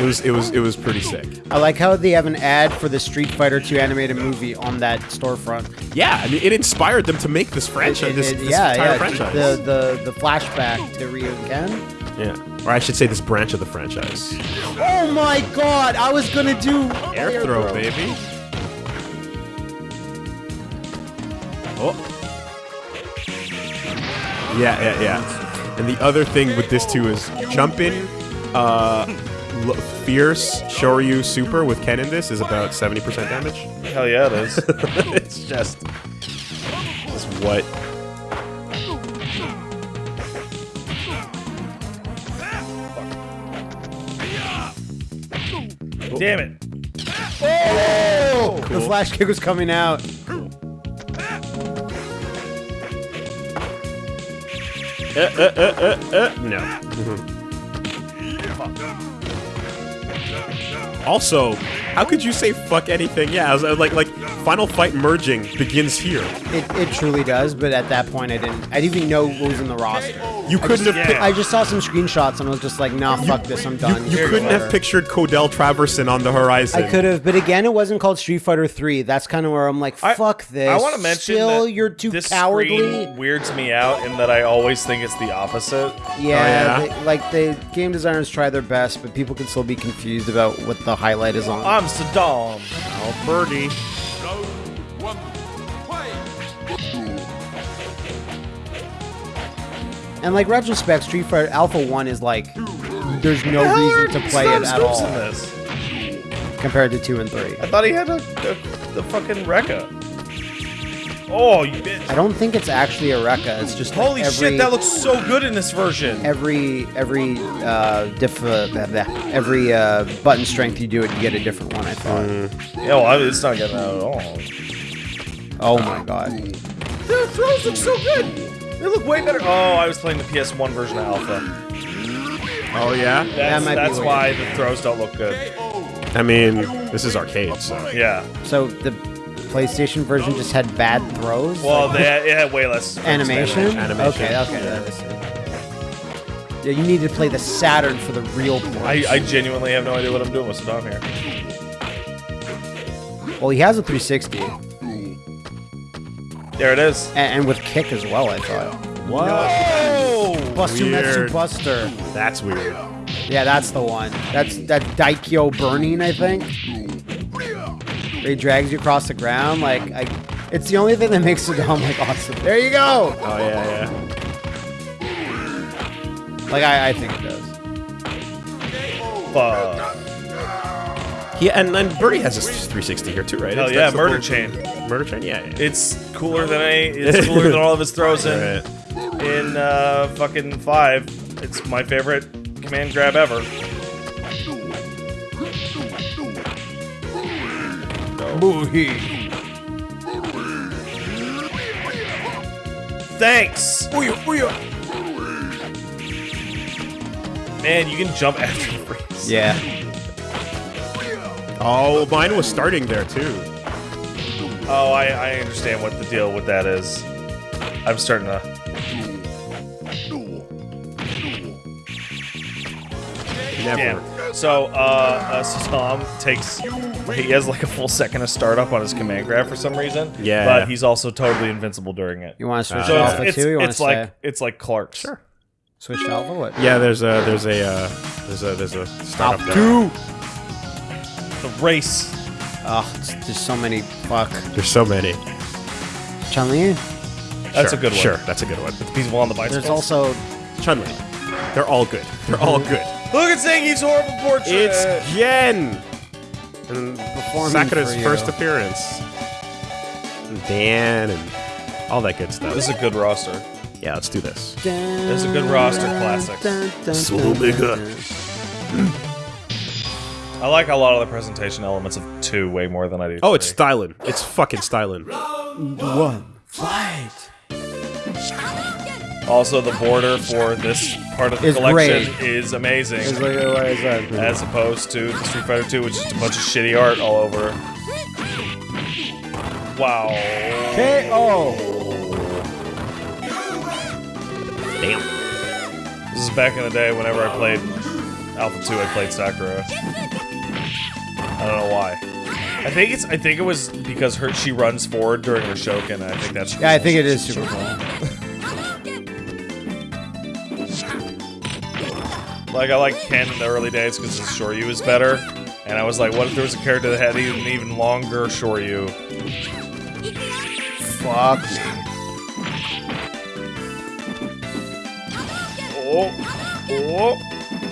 It was it was it was pretty sick. I like how they have an ad for the Street Fighter 2 animated movie on that storefront. Yeah, I mean it inspired them to make this franchise, It- this, it- this yeah, entire yeah. franchise. The, the the flashback to Ryu and Ken. yeah, or I should say this branch of the franchise. Oh my god! I was gonna do Air throw, baby. Oh. Yeah, yeah, yeah. And the other thing with this too is jumping, uh, fierce Shoryu super with Ken in this is about 70% damage. Hell yeah, it is. it's just, it's what? Damn it. Oh! The flash kick was coming out. Uh, uh, uh, no. Also, how could you say fuck anything? Yeah, I was, I was like, like Final Fight merging begins here. It, it truly does, but at that point I didn't. I didn't even know what was in the roster. You couldn't have. yeah. I just saw some screenshots and I was just like, nah, fuck this, I'm done. You couldn't have pictured Codell Traverson on the horizon. I could have, but again, it wasn't called Street Fighter 3. That's kind of where I'm like, I- fuck this. I want to mention Still, that you're too this cowardly. weirds me out in that I always think it's the opposite. Yeah, Oh, yeah? they- like the game designers try their best, but people can still be confused about what the highlight is on. I'm Sodom. Oh, birdie. And like retrospect, Street Fighter Alpha One is like, there's no Hell, reason to play it at all in this. compared to two and three. I thought he had a, a, the fucking Rekka. Oh, you bitch. I don't think it's actually a Rekka. It's just like Holy every, shit, that looks so good in this version. every every uh, diff uh, blah, blah, every uh, button strength you do it, you get a different one. I thought. Yeah, well, I- it's not getting out at all. Oh my god. The throws look so good. They look way better. Oh, I was playing the PS1 version of Alpha. Oh yeah. That's, might that's weird. why the throws don't look good. I mean, this is arcade, so Yeah. So the PlayStation version just had bad throws. Well, Like, they had, it had way less animation. Animation. Okay, okay, that is it. Yeah, you need to play the Saturn for the real ports. I, I genuinely have no idea what I'm doing with Sodom here. well, he has a 360 There it is. and, and with kick as well. I thought. what? Oh! Buster Metsu Buster. That's weird. Yeah, that's the one. That's that Daikyo burning, I think. Where he drags you across the ground. Like, I, it's the only thing that makes Sodom like awesome. There you go. Oh yeah, yeah. Like, I, I think it does. Fuck. Yeah, and, and Birdie has a 360 here too, right? Hell It's- yeah, Murder whole- Chain. Murder Chain, yeah. yeah. It's cooler than I. It's cooler than all of his throws in Right. in uh, fucking five. It's my favorite command grab ever. Thanks. Man, you can jump after the freeze. Yeah. Oh, mine was starting there too. Oh, I, I understand what the deal with that is. I'm starting to. Never. Yeah. So, uh, uh Sodom takes. He has like a full second of startup on his command grab for some reason. Yeah. But he's also totally invincible during it. You want to switch So to it's, Alpha it's, too? You want to it's stay? like it's like Clark's. Sure. switch to Alpha? What? Yeah, there's a there's a uh, there's a there's a startup Alpha there. Two. The race. Oh, it's, there's so many. Fuck. There's so many. Chun Li. That's Sure, a good one. Sure, that's a good one. It's people on the bicycle. There's also Chun Li. They're all good. They're all good. Look at Zangief's horrible portrait. It's Gen. And Performing Sakura's for you. first appearance. And Dan and all that good stuff. This is a good roster. yeah, let's do this. This is a good roster, classics. Solo Mega. I like a lot of the presentation elements of two way more than I do. Oh, it's three. styling. It's fucking styling. One. Fight. also the border for this part of the Is collection great. is amazing, It's like, what is that? as opposed to the Street Fighter 2, which is a bunch of shitty art all over. Wow. KO. Damn. This is back in the day whenever I played Alpha 2, I played Sakura. I don't know why. I think it's I think it was because her she runs forward during her Shouoken. and I think that's Yeah, I think it is super cool. Like I like Ken in the early days because his Shoryu is better, and I was like, what if there was a character that had even even longer Shoryu? Fuck. Oh, oh,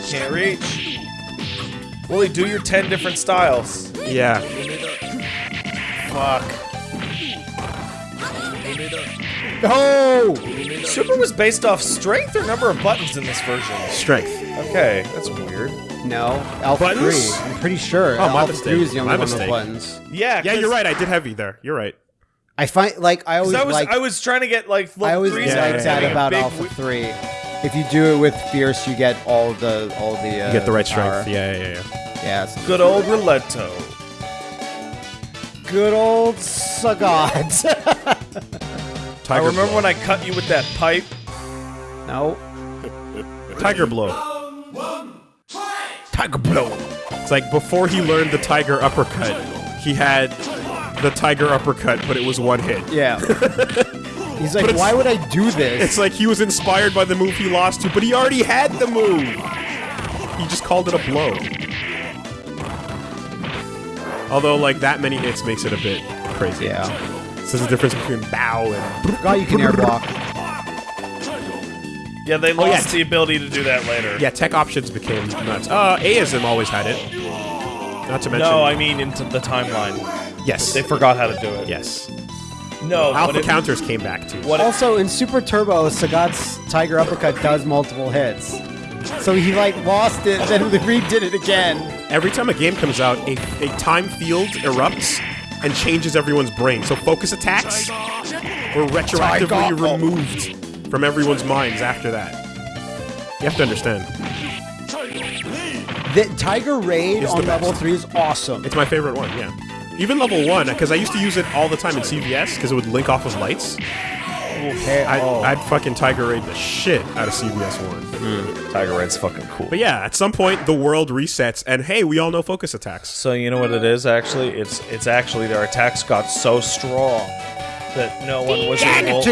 can't reach. Willie, do your ten different styles. Yeah. Fuck. Oh! Super was based off strength or number of buttons in this version. Strength. Okay, that's weird. No, Alpha Buttons? 3. I'm pretty sure. Oh, my Alpha mistake. 3 is the only My one with buttons. Yeah, Yeah, 'cause- you're right. I did heavy there. You're right. I find, like, I 'cause always I was like, I was trying to get like I always threes Yeah, like yeah, that yeah. about big Alpha wi- 3. If you do it with Fierce, you get all the, all the, uh, You get the right power. strength. Yeah, yeah, yeah. Yeah, it's Good old Rolento. good old Sagat. I Tiger remember blow. when I cut you with that pipe. no. Tiger blow. Tiger Blow. It's like before he learned the tiger uppercut, he had the tiger uppercut, but it was one hit. Yeah. He's like, why would I do this? It's like he was inspired by the move he lost to, but he already had the move. He just called it a blow. Although, like that many hits makes it a bit crazy. yeah. So there's a difference between bow and. God, you can air block. Yeah, they Oh, yeah. lost the ability to do that later. Yeah, tech options became nuts. Uh, A-ism always had it. Not to mention. No, I mean into the timeline. yes, They forgot how to do it. yes. No, Alpha what it- counters came back too. What it- Also, in Super Turbo, Sagat's Tiger Uppercut does multiple hits. So he, like, lost it, then redid it again. Every time a game comes out, a, a time field erupts and changes everyone's brain. So focus attacks were retroactively Tiger. removed from everyone's minds after that. You have to understand. The Tiger Raid It's the on level best. 3 is awesome. It's my favorite one, yeah. Even level 1, because I used to use it all the time in CVS, because it would link off of lights. Okay, I'd, oh. I'd fucking Tiger Raid the shit out of CVS 1. Hmm, Tiger Raid's fucking cool. But yeah, at some point, the world resets, and hey, we all know focus attacks. So you know what it is actually? It's it's actually their attacks got so strong that no one was able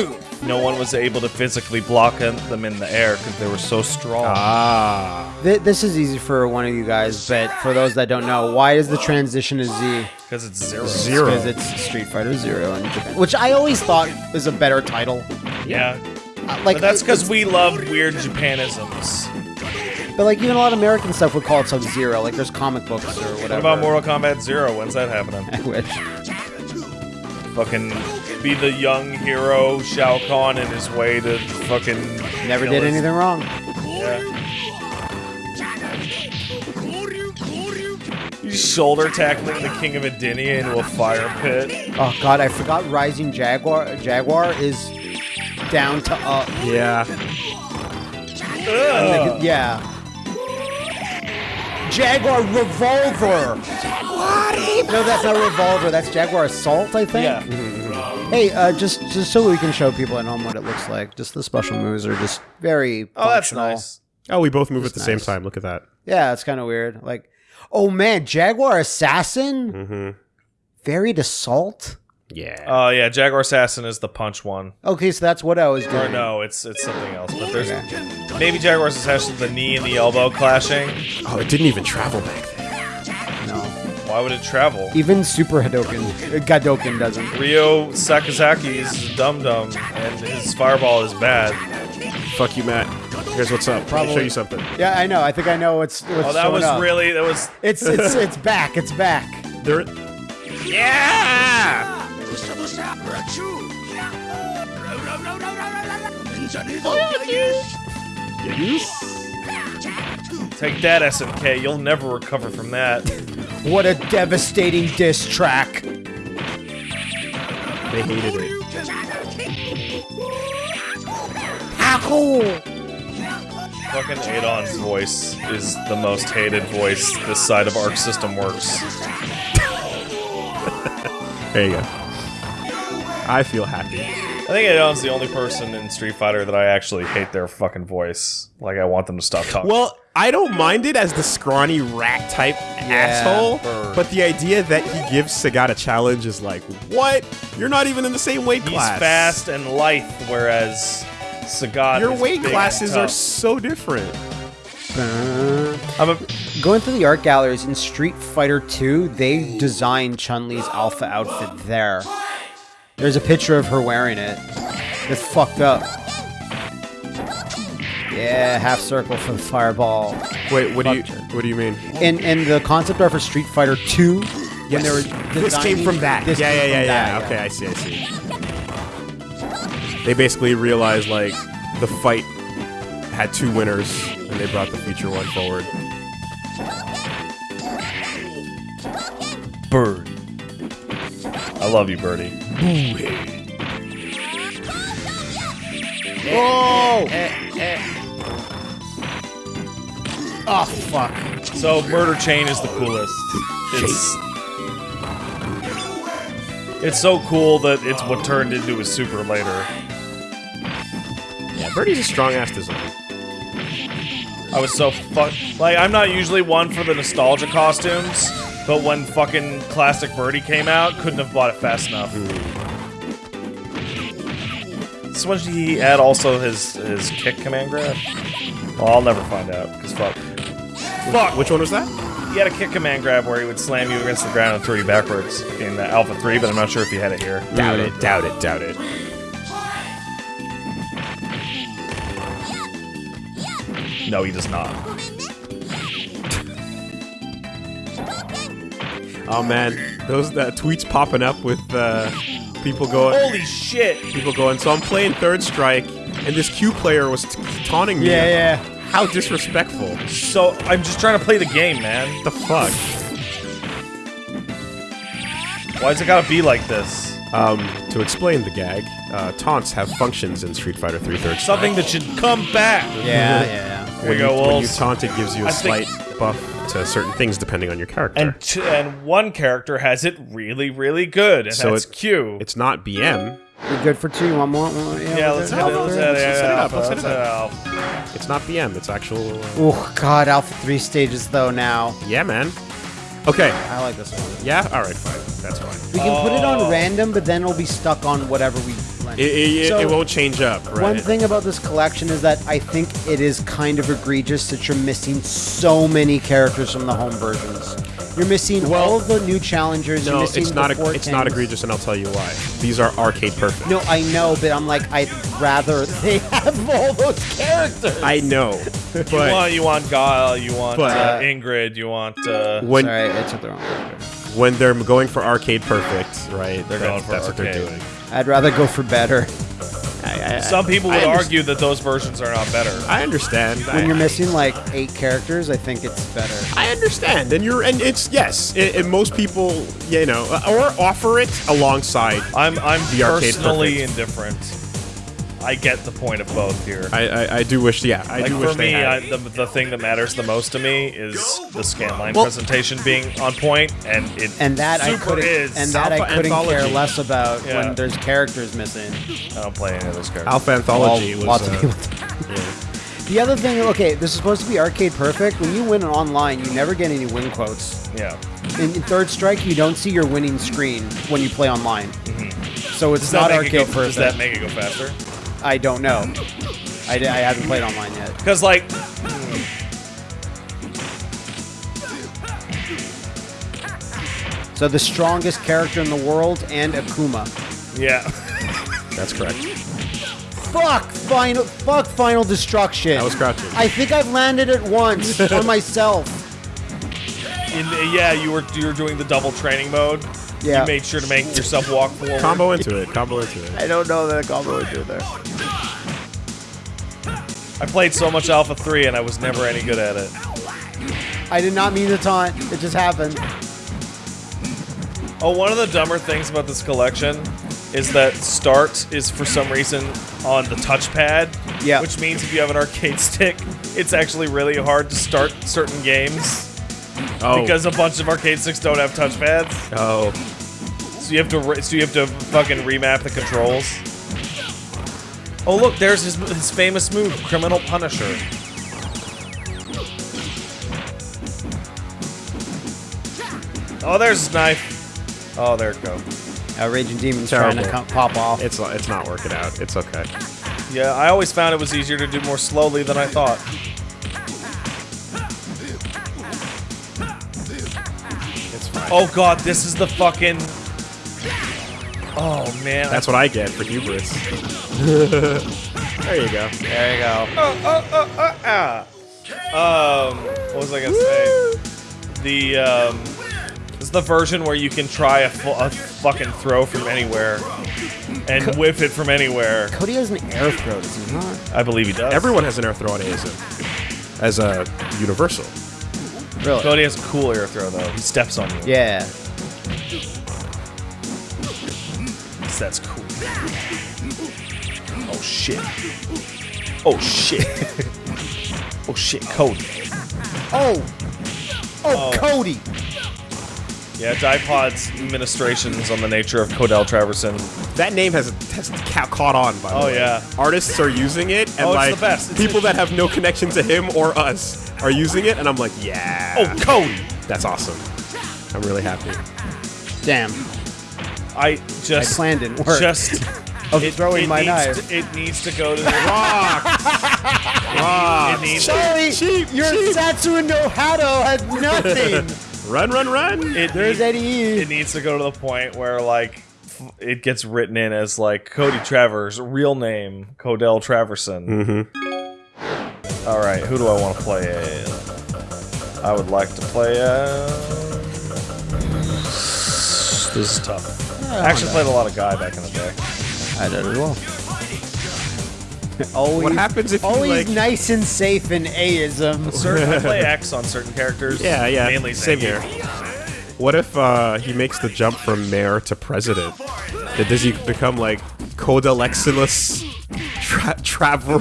no one was able to physically block them in the air because they were so strong. Ah. Th- this is easy for one of you guys, but for those that don't know, why is the transition to Z? Because it's zero. Zero. Because it's Street Fighter Zero in Japan, which I always thought was a better title. Yeah. Uh, Like But that's because we love weird Japanisms. But like even a lot of American stuff would call it Sub Zero. Like there's comic books or whatever. What about Mortal Kombat Zero? When's that happening? I wish. Fucking be the young hero Shao Kahn in his way to fucking Never did his- anything wrong. Yeah. He's shoulder tackling the King of Edenia into a fire pit. Oh god, I forgot Rising Jaguar. Jaguar is down to up. Yeah. Like, yeah. Jaguar Revolver. No, that's not Revolver. That's Jaguar Assault, I think. Yeah. Hey, uh, just just so we can show people at home what it looks like. Just the special moves are just very. Oh, that's nice. Oh, we both move at the same time. Look at that. Yeah, it's kind of weird. Like, oh man, Jaguar Assassin, Mm-hmm. varied assault. Yeah. Oh yeah, Jaguar Assassin is the punch one. Okay, so that's what I was doing. Or no, it's it's something else. But there's maybe Jaguar Assassin the knee and the elbow clashing. oh, it didn't even travel back then. No. Why would it travel? Even Super Hadoken, uh, Gadoken doesn't. Ryo Sakazaki is dum dum, and his fireball is bad. Fuck you, Matt. Here's what's up. Let me show you something. Yeah, I know. I think I know what's. what's Oh, that was up. really that was. It's it's it's back. It's back. There. Yeah. Take that, SMK. You'll never recover from that. What a devastating diss track. They hated it. Ow! Fucking Adon's voice is the most hated voice this side of Arc System works. There you go. I feel happy. I think Adon's the only person in Street Fighter that I actually hate their fucking voice. Like I want them to stop talking. Well, I don't mind it as the scrawny rat type asshole, Bird. but the idea that he gives Sagat a challenge is like, what? You're not even in the same weight He's class. He's fast and lithe, whereas Sagat Your is weight big and classes are so different. Uh, I'm a, Going through the art galleries in Street Fighter 2, they designed Chun Li's alpha outfit there. There's a picture of her wearing it. It's fucked up. Yeah, half circle for the fireball. Wait, what do you Fuck. what do you mean? And and the concept art for Street Fighter 2 when they were This came designing- from that. this yeah, yeah, came yeah, from yeah. that, Okay, I see, I see. They basically realized like the fight had two winners, and they brought the future one forward. bird. I love you, Birdie. Oh! Oh fuck. So Murder Chain is the coolest. It's it's so cool that it's what turned into a super later. Yeah, Birdie's a strong ass design. I was so fuck like I'm not usually one for the nostalgia costumes, but when fucking classic Birdie came out, couldn't have bought it fast enough. Mm. So when did he add also his his kick command grab? Well, I'll never find out because fuck. Fuck. Which one was that? He had a kick command grab where he would slam you against the ground and throw you backwards in uh, Alpha 3, but I'm not sure if he had it here. Doubt it, doubt it, doubt it. No, he does not. Oh man, those uh, tweets popping up with uh, people going, Holy shit! people going. So I'm playing Third Strike, and this Q player was taunting me. Yeah, yeah. How disrespectful. So, I'm just trying to play the game, man. The fuck. Why Why's it gotta be like this? Um, to explain the gag, uh, taunts have functions in Street Fighter 3 Third Strike. Something that should come back! Yeah, yeah. Here when you you, go, when you taunt, it gives you a I think- slight buff to certain things depending on your character. And, t- and one character has it really, really good, and So that's it- Q. it's not BM. You're good for two. One more. One, Yeah, let's hit it. Let's hit it. Let's set it yeah, up, let's let's set it up. It's not BM. It's actual. Uh, Oh god, Alpha 3 stages though now. yeah, man. Okay. I like this one. Yeah. All right. Fine. That's fine. We can put it Oh. on random, but then it'll be stuck on whatever we blend. It, it, So- it won't change up, right? One thing about this collection is that I think it is kind of egregious that you're missing so many characters from the home versions. You're missing Well, all of the new challengers. you're No, missing it's not. the eg- It's not egregious, and I'll tell you why. These are arcade perfect. No, I know, but I'm like, I'd rather they have all those characters. I know, You want, you want Guile, you want But- uh, Ingrid, you want. Uh, when Sorry, I took the wrong character. when they're going for arcade perfect, right? They're that- going for that's what they're doing. I'd rather go for better. I, I, some people would argue that those versions are not better. I understand. When I, you're missing like eight characters, I think it's better. I understand, and you're, and it's yes, it, and most people, you know, or offer it alongside. I'm I'm The arcade personally perfect. indifferent. I get the point of both here. I, I, I do wish, yeah, I like do for wish they me, had. I, the, the thing that matters the most to me is the scanline Well- presentation being on point, and it And that I super couldn't, is. and that I couldn't care less about Yeah. when there's characters missing. I don't play any of those characters. Alpha Anthology All- was. lots of uh, people yeah. The other thing, okay, this is supposed to be arcade perfect. When you win online, you never get any win quotes. Yeah. In, in Third Strike, you don't see your winning screen when you play online. So it's Does not that make it arcade go, perfect. Does that make it go faster? I don't know. I, I haven't played online yet. Because like, So the strongest character in the world and Akuma. yeah, That's correct. Fuck final. Fuck final destruction. I was crouching. I think I've landed it once on myself. in, yeah, you were you were doing the double training mode. Yeah. You made sure to make yourself walk forward. Combo into it. Combo into it. I don't know that a combo would do there. I played so much Alpha 3 and I was never any good at it. I did not mean to taunt. It just happened. Oh, one of the dumber things about this collection is that start is for some reason on the touchpad. Yeah. Which means if you have an arcade stick, it's actually really hard to start certain games Oh. because a bunch of arcade sticks don't have touchpads. Oh. So you have to re- so you have to fucking remap the controls. Oh look, there's his, his famous move, Criminal Punisher. Oh, there's his knife. Oh, there it goes. Uh, Raging Demon's trying to pop off. It's it's not working out. It's okay. Yeah, I always found it was easier to do more slowly than I thought. Oh god, this is the fucking. Oh man, That's what I get for hubris. there you go. there you go. Ah. Um, what was I gonna say? The um, this is the version where you can try a, a fucking throw from anywhere and whiff it from anywhere. Cody has an air throw, does he not? I believe he does. Everyone has an air throw on ASM as a universal. Really? Cody has a cool air throw though. He steps on you. Yeah. That's cool. Oh shit. Oh shit. oh shit, Cody. Oh! Oh, Oh. Cody! Yeah, Dipod's ministrations on the nature of Codell Traverson. That name has has ca- caught on. By the Oh, way, yeah. artists are using it, and Oh, it's like the best. It's people a- that have no connection to him or us are using it, and I'm like, yeah. Oh, Cody! that's awesome. I'm really happy. Damn. I My just plan didn't work. just of throwing my needs knife. To, it needs to go to the Rock. It needs Sorry, Cheap, your cheap. Satsu no Hado has nothing. Run, run, run. it, There's needs, Eddie it needs to go to the point where like f- it gets written in as like Cody Travers, real name Codell Traverson. mm-hmm. All right, who do I want to play as? I would like to play as. This is tough. I actually played a lot of Guy back in the day. I did as well. always, What happens if you, always like- nice and safe in A-ism. Certain, I play X on certain characters. Yeah, yeah. Mainly Same here. What if uh, he makes the jump from mayor to president? Does he become like Codelexilus tra- Travel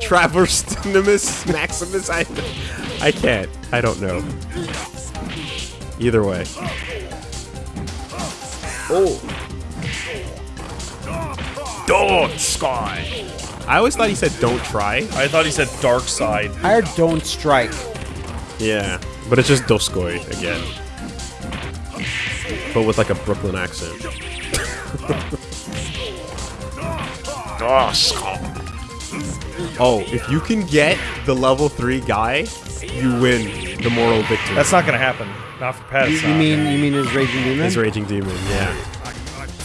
Traverstinimus Maximus? I I can't. I don't know. Either way. Oh. Don't sky. I always thought he said don't try. I thought he said Dark Side. I heard don't strike. Yeah, but it's just Dosukoi again. But with like a Brooklyn accent. Ah, oh, if you can get the level 3 guy, you win the moral victory. That's not gonna happen. Not for Pat. You, you mean you mean his raging demon? his Raging Demon, yeah.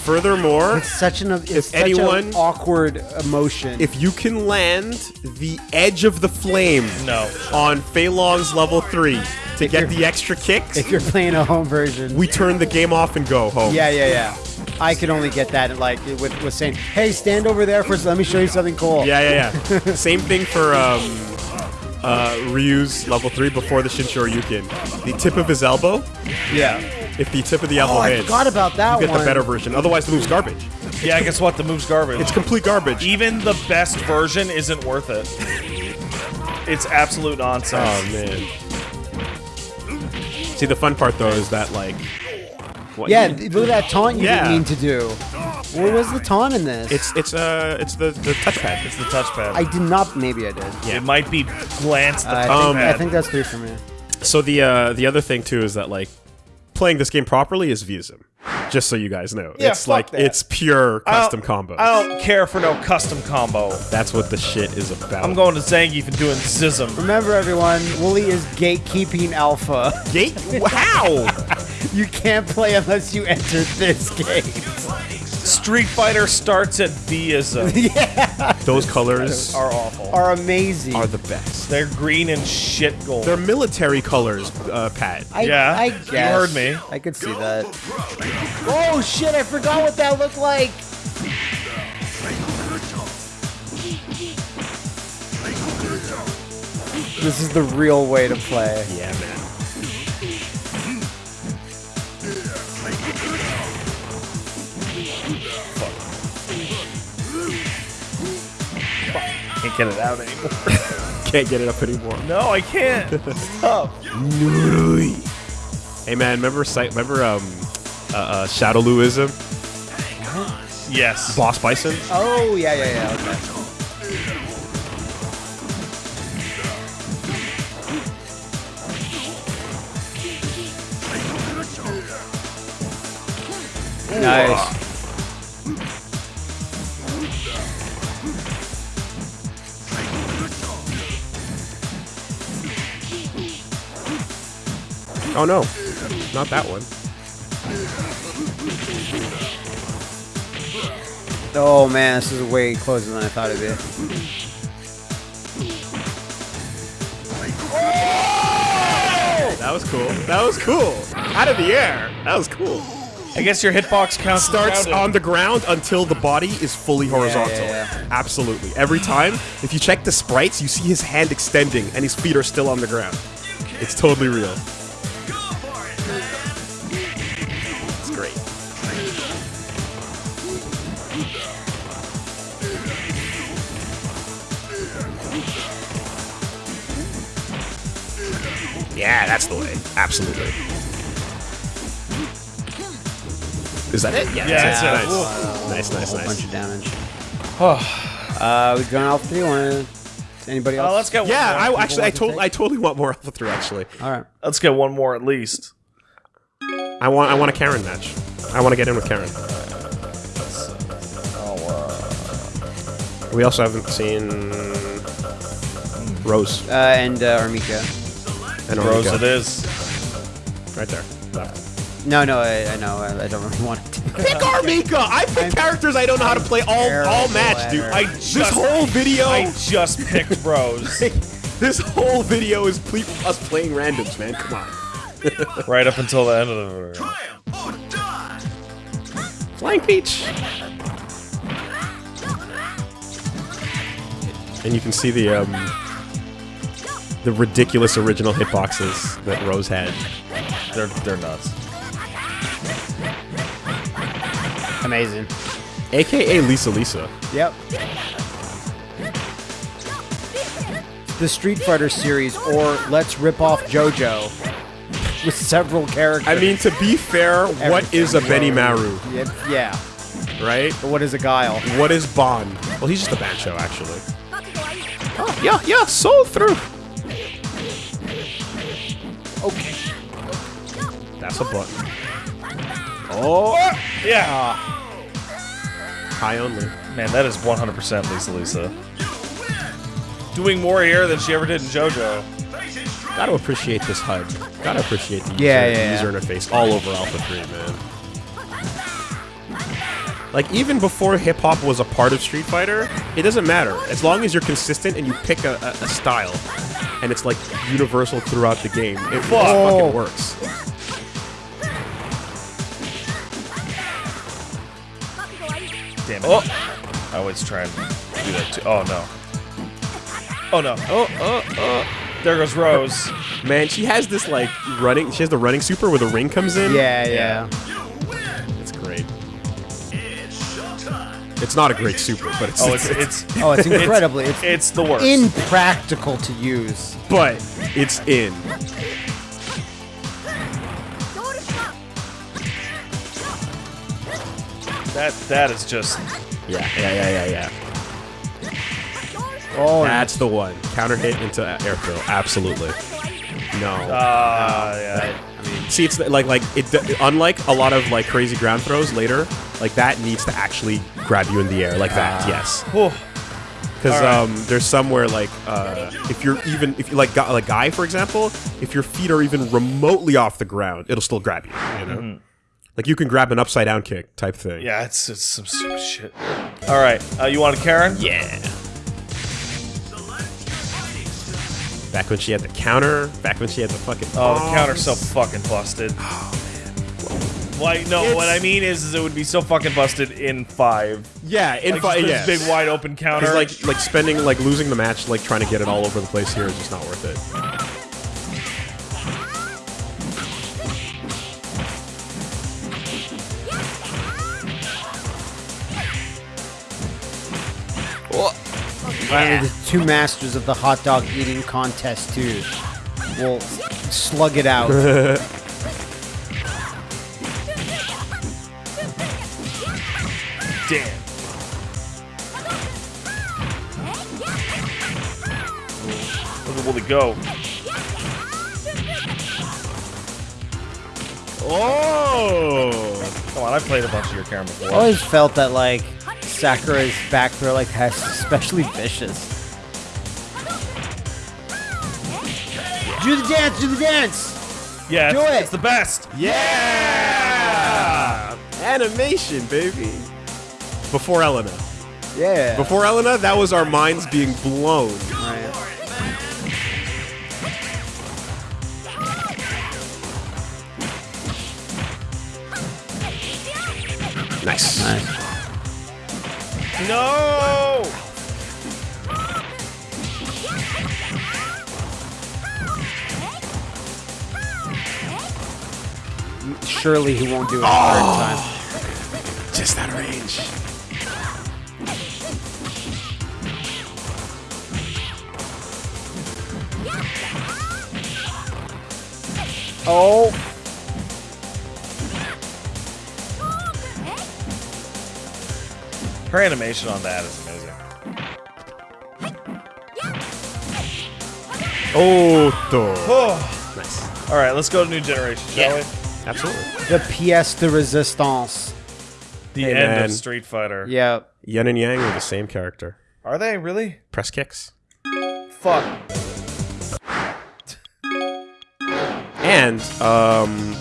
Furthermore, It's such an it's such anyone- an awkward emotion. if you can land the edge of the flame No. on Fei level 3 to get the extra kicks, if you're playing a home version, we turn the game off and go home. yeah, yeah, yeah. I could only get that like with with saying, "Hey, stand over there first. Let me show you something cool." Yeah, yeah, yeah. Same thing for um, uh, Ryu's level 3 before the Shin Shoryuken. The tip of his elbow, yeah. If the tip of the elbow Oh, I hits, forgot about that you get one. the better version. Otherwise, the move's garbage. Yeah, guess what? The move's garbage. It's complete garbage. Even the best version isn't worth it. It's absolute nonsense. Oh man. See, the fun part though is that like, what Yeah, you- look at that taunt you Yeah. didn't mean to do. What was the taunt in this? it's it's uh it's the the touchpad. It's the touchpad. I did not. Maybe I did. Yeah. It might be glance the I, touchpad. think, I think that's three for me. So the uh the other thing too is that like playing this game properly is V-ism. Just so you guys know, Yeah, it's fuck like that. it's pure custom combo. I don't care for no custom combo. That's what the shit is about. I'm going to Zangief and doing Zism. Remember, everyone, Wooly is gatekeeping alpha. Gate? How? You can't play unless you enter this game. Street Fighter starts at V-ism. Those colors are awful. Are amazing. are the best. They're green and shit gold. They're military colors, uh, Pat. I, Yeah, I you heard me. I could see that. Oh shit! I forgot what that looked like. This is the real way to play. Yeah, man. Can't get it out anymore. Can't get it up anymore. no, I can't. Stop. Hey man, remember site? Remember um, uh, uh, Shadowluism? Yes. Boss Bison? Oh yeah, yeah, yeah. Okay. Nice. Oh no, not that one. Oh man, this is way closer than I thought it'd be. That was cool. That was cool. Out of the air. That was cool. I guess your hitbox counts. Starts counted. on the ground until the body is fully horizontal. yeah. Absolutely. Every time, if you check the sprites, you see his hand extending and his feet are still on the ground. It's totally real. Yeah, that's the way. Absolutely. Is that it? Yeah, Yeah, that's that's it. it. Nice, nice, nice, Bunch of damage. uh, we've gone Alpha 3 one. Anybody else? Oh, let's get one Yeah, more. I actually, I, want to to- I totally want more Alpha 3, actually. Alright. Let's get one more at least. I want I want a Karin match. I want to get in with Karin. Oh. We also haven't seen Rose Uh, and uh, R. Mika. And Rose Orika. it is. right there. Left. No, no, I, I know. I, I don't really want to. Pick R. Mika. I pick I'm- characters I don't know how to play all all match, at dude. I, I this just- whole video, I just picked Rose. this whole video is ple- us playing randoms, man. Come on. right up until the end of the Flying Peach. And you can see the um, the ridiculous original hitboxes that Rose had. They're they're nuts. Amazing. AKA Lisa Lisa. Yep. The Street Fighter series, or let's rip off JoJo with several characters. I mean, to be fair, what is a Benimaru, yeah, yeah. right? But what is a Guile? What is Bond? Well, he's just a Bancho, actually. Oh, yeah, yeah, Soul Throw. Okay. That's a button. Oh, Yeah. high only. Man, that is 100% Lisa Lisa. Doing more here than she ever did in JoJo. Gotta appreciate this HUD. Gotta appreciate the user, Yeah, yeah, user interface all over Alpha 3, man. Like, even before hip hop was a part of Street Fighter, it doesn't matter. As long as you're consistent and you pick a, a, a style, and it's like universal throughout the game, it just fucking oh. works. Damn it. Oh. I always try and do that too. Oh no. Oh no. Oh, oh, oh. There goes Rose. Man, she has this, like, running, she has the running super where the ring comes in. Yeah, yeah. It's It's not a great super, but it's, Oh, it's it's Oh, it's incredibly. It's, it's the worst. impractical to use. but it's in. that that is just Yeah, yeah, yeah, yeah, yeah. Oh, That's the one. Counter hit into air throw. Absolutely. No. ah yeah. See, it's like like it. Unlike a lot of like crazy ground throws later, like that needs to actually grab you in the air like that. yes, because right. um, there's somewhere like uh, if you're even if you like Guy- like guy for example, if your feet are even remotely off the ground, it'll still grab you. You know, like you can grab an upside down kick type thing. Yeah, it's it's some stupid shit. All right, uh, you want a Karin? Yeah. Back when she had the counter, back when she had the fucking. Oh, the bombs. counter's so fucking busted. Oh man. Like, no, what I mean is, is it would be so fucking busted in five. Yeah, in Like, fight, just yeah. big wide open counter. Like like spending like losing the match, like trying to get it all over the place here is just not worth it. Finally, the two masters of the hot dog eating contest too will slug it out. damn. Look at Willie go. Oh! Come on, I've played a bunch of your Karin before. I always felt that like Sakura's back throw like has especially vicious. Do the dance, do the dance. yeah, do it's, it. it's the best. Yeah! Animation, baby. Before Elena. Yeah. Before Elena, that was our minds being blown. Right. Nice. Nice. No. Surely he won't do it the third oh. time. Just that range. Oh. Her animation on that is amazing. Oh, Oh. nice. All right, let's go to new generation, shall we? Absolutely. The pièce de résistance. The Hey, end man. of Street Fighter. Yeah. Yun and Yang are the same character. Are they really? Press kicks. Fuck. And um,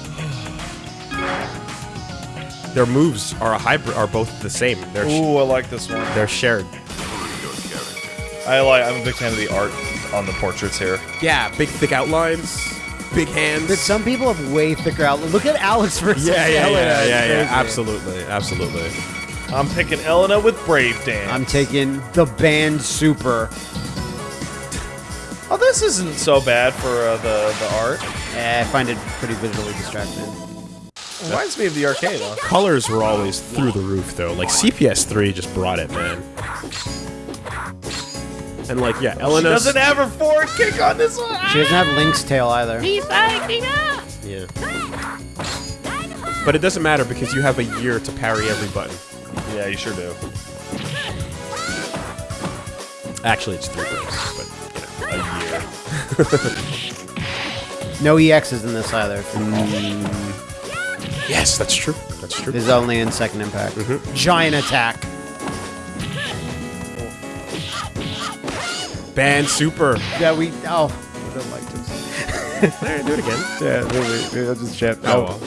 their moves are a hybrid. Are both the same. They're sh- Ooh, I like this one. they're shared. I like. I'm a big fan of the art on the portraits here. Yeah, big thick outlines, big hands. But some people have way thicker outlook. Look at Alex versus yeah, yeah, Elena. yeah, It's yeah, yeah. crazy. Absolutely, absolutely. I'm picking Elena with Brave Dance. I'm taking the band super. oh, this isn't so bad for uh, the the art. Eh, I find it pretty visually distracting. Reminds me of the arcade. Huh? Colors were always through the roof, though. Like CPS three just brought it, man. And like, yeah, She Elena doesn't have her forward kick on this one. She doesn't have Lynx Tail either. Yeah. But it doesn't matter because you have a year to parry every button. Yeah, you sure do. Actually, it's three bursts, but you know. A year. No EXs in this either. Mm. Yes, that's true. That's true. Is only in second impact. Giant attack. Band super. Yeah, we. Oh, I don't like this. There, do it again. Yeah, maybe, maybe I'll just check. Oh, well.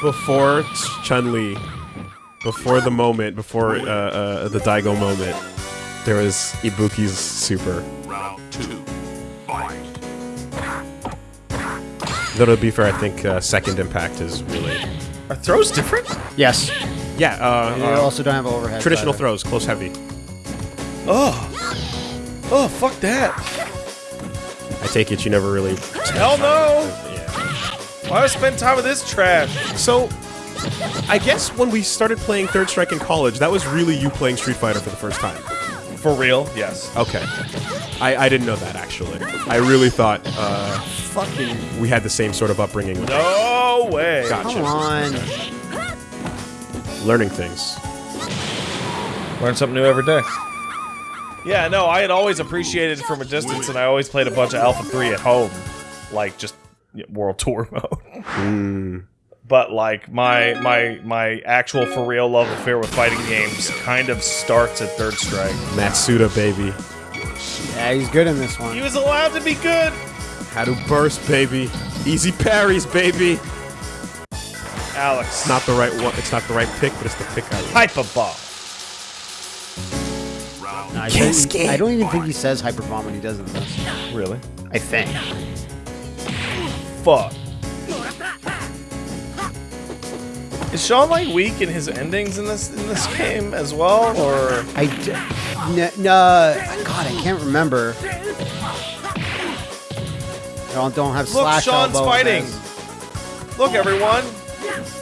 Before Chun Li, before the moment, before uh, uh, the Daigo moment, there was Ibuki's super. Though to be fair, I think uh, second impact is really Are throws different? Yes. yeah. Uh, You uh, also don't have overhead. traditional either. throws, close heavy. Oh. Oh, fuck that. I take it you never really. Hell no. Yeah. Why do I spend time with this trash? So, I guess when we started playing Third Strike in college, that was really you playing Street Fighter for the first time. For real? Yes. Okay. I, I didn't know that, actually. I really thought uh, Fucking. we had the same sort of upbringing with No way. Gotcha. Come on. learning things. Learn something new every day. Yeah, no, I had always appreciated it from a distance, and I always played a bunch of Alpha 3 at home. Like, just yeah, World Tour mode. But, like, my my my actual for real love affair with fighting games kind of starts at Third Strike. Matsuda, baby. Yeah, he's good in this one. He was allowed to be good! How to burst, baby. Easy parries, baby. Alex. It's Not the right one. It's not the right pick, but it's the pick I like. Hyper Ball. No, I, don't, I don't even think he says hyper bomb when he does it this. Really? I think. Fuck. Is Sean like weak in his endings in this in this game as well, or I d- n- no, uh, God, I can't remember. I don't, don't have look, slash Sean's fighting. this. Look, everyone,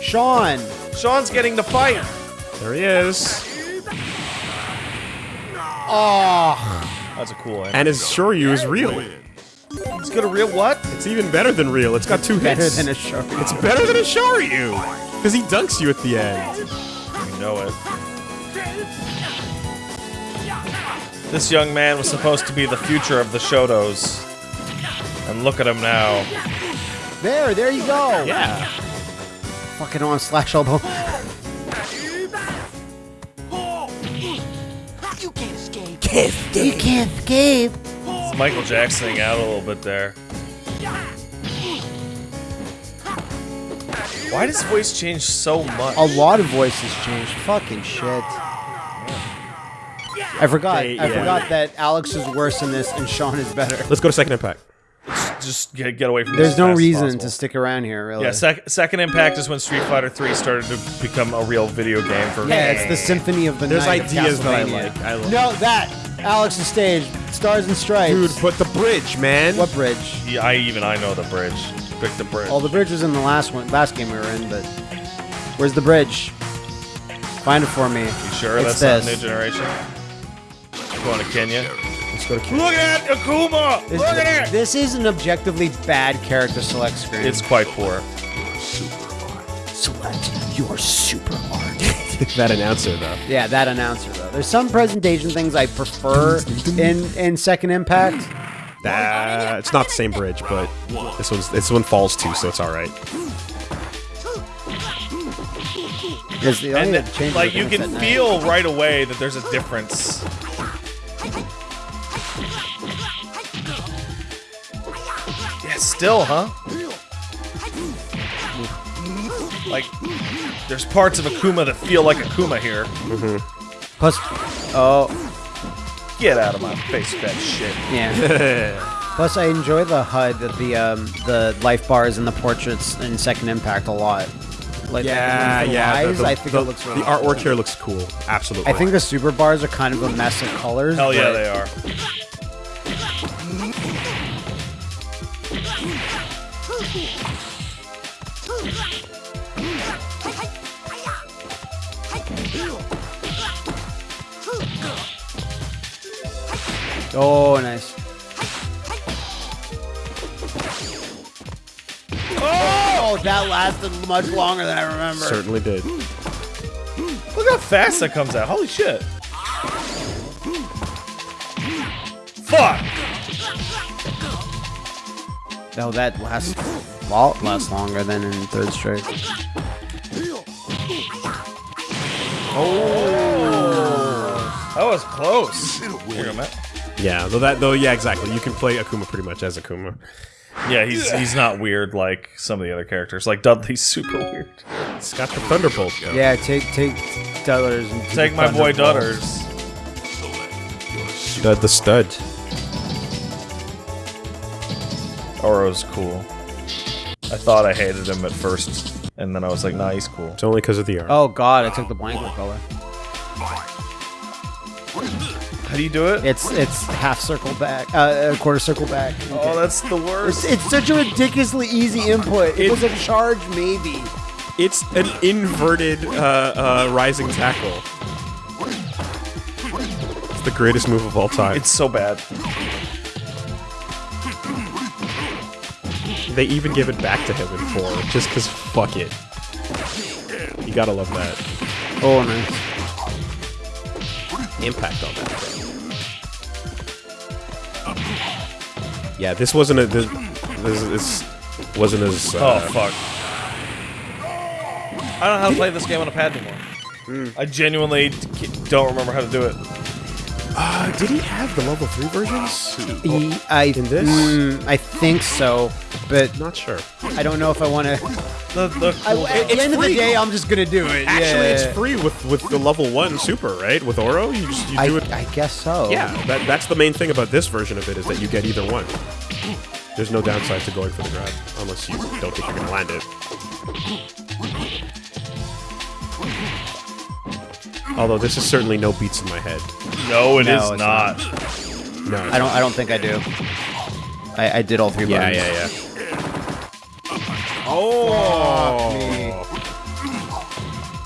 Sean. Sean's getting the fight. There he is. Oh, That's a cool end. And his Shoryu is real. He's got a real what? It's even better than real. It's got two better hits. than a show. It's better than a Shoryu. Because he dunks you at the end. You know it. This young man was supposed to be the future of the Shotos. And look at him now. There, there you go. Yeah. Fucking on slash elbow. You can't escape. You can't escape. It's Michael Jacksoning out a little bit there. Why does voice change so much? A lot of voices changed. Fucking shit. I forgot. They- I yeah. forgot that Alex is worse in this and Sean is better. Let's go to second impact. Just get, get away from this There's no reason possible. to stick around here, really. Yeah, sec- second impact is when Street Fighter 3 started to become a real video game for me. Yeah, it's the symphony of the There's night of ideas that I Castlevania. like. I like. No, that Alex's stage, Stars and Stripes. Dude, but the bridge, man. what bridge? Yeah, I even I know the bridge. Pick the bridge. Oh, the bridge was in the last one, last game we were in. But where's the bridge? Find it for me. you sure it's that's this. not new generation? Going to Kenya. Let's go to Kenya. Look at Akuma! This, Look at it! this is an objectively bad character select screen. It's quite poor. Super art. Select your super art. that announcer, though. yeah, that announcer though. There's some presentation things I prefer in in Second Impact. Uh, it's not the same bridge, but this one's this one falls too, so it's all right. Because And only like you can that feel right away that there's a difference. Yeah, still, huh? Like, there's parts of Akuma that feel like Akuma here. night. Plus, oh Get out of my face that shit. yeah. Plus, I enjoy the HUD, the the, um, the life bars and the portraits in Second Impact a lot. Like Yeah, like, the yeah. the- eyes, the- I think the- it looks really The artwork cool. here looks cool. Absolutely. I think the super bars are kind of a mess of colors. Hell yeah, they are. Oh, nice. Oh, that lasted much longer than I remember. certainly did. Look how fast that comes out. Holy shit. Fuck! No, that lasts lot lasts longer than in Third Strike. Oh! That was close. Here you go, Matt. Yeah, though that though yeah exactly. You can play Akuma pretty much as Akuma. Yeah, he's he's not weird like some of the other characters. Like Dudley's super weird. It's got the Thunderbolt. Go. Yeah, take take Dudders and Take my boy Dudders. Stud the stud. Oro's cool. I thought I hated him at first, and then I was like, nah, he's cool. It's only because of the art. Oh god, I took the blanket color. How do you do it? It's it's half circle back, uh, a quarter circle back. oh, that's the worst. It's, it's such a ridiculously easy input. It, It- was a charge, maybe. It's an inverted uh, uh, rising tackle. It's the greatest move of all time. It's so bad. they even give it back to him in four, just because fuck it. You gotta love that. Oh, nice. Impact on that. Bro. Yeah, this wasn't a. This, this, this wasn't as. Oh Uh, fuck. I don't know how to play this game on a pad anymore. Hmm. I genuinely don't remember how to do it. Uh, did he have the level three versions? He, I, In this? mm, I think so, but Not sure. I don't know if I want to. The, the At cool- the end of the day, I'm just gonna do it. Actually, yeah. it's free with with the level one super, right? With Oro, you just you I, do it. I guess so. Yeah, that, that's the main thing about this version of it is that you get either one. There's no downside to going for the grab, unless you don't think you're gonna land it. Although this is certainly no beats in my head. no, it is No, it's not. No, I don't. I don't think I do. I, I did all three Yeah, buttons. yeah, yeah. Oh, me.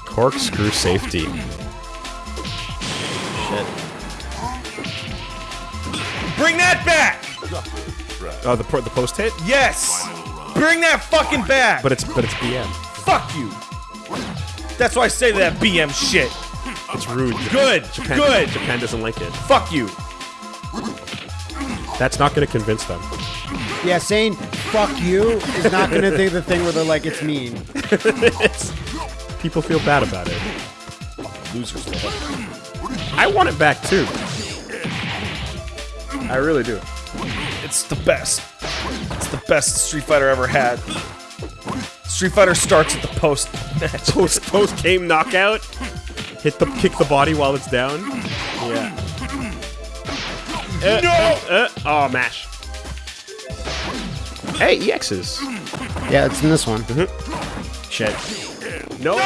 corkscrew safety. Shit. Bring that back. Oh, the pro- the post hit, Yes. Bring that fucking back. but it's but it's BM. fuck you. That's why I say that BM shit. It's rude. Good, Japan, good. Japan doesn't like it. Fuck you. That's not going to convince them. Yeah, saying "fuck you" is not gonna do the thing where they're like it's mean. It's- people feel bad about it. Losers. I want it back too. I really do. It's the best. It's the best Street Fighter ever had. Street Fighter starts at the post match. Post post game knockout. Hit the kick the body while it's down. Yeah. Uh, No! uh, uh, oh, mash. Hey, EXs. Yeah, it's in this one. Shit. No.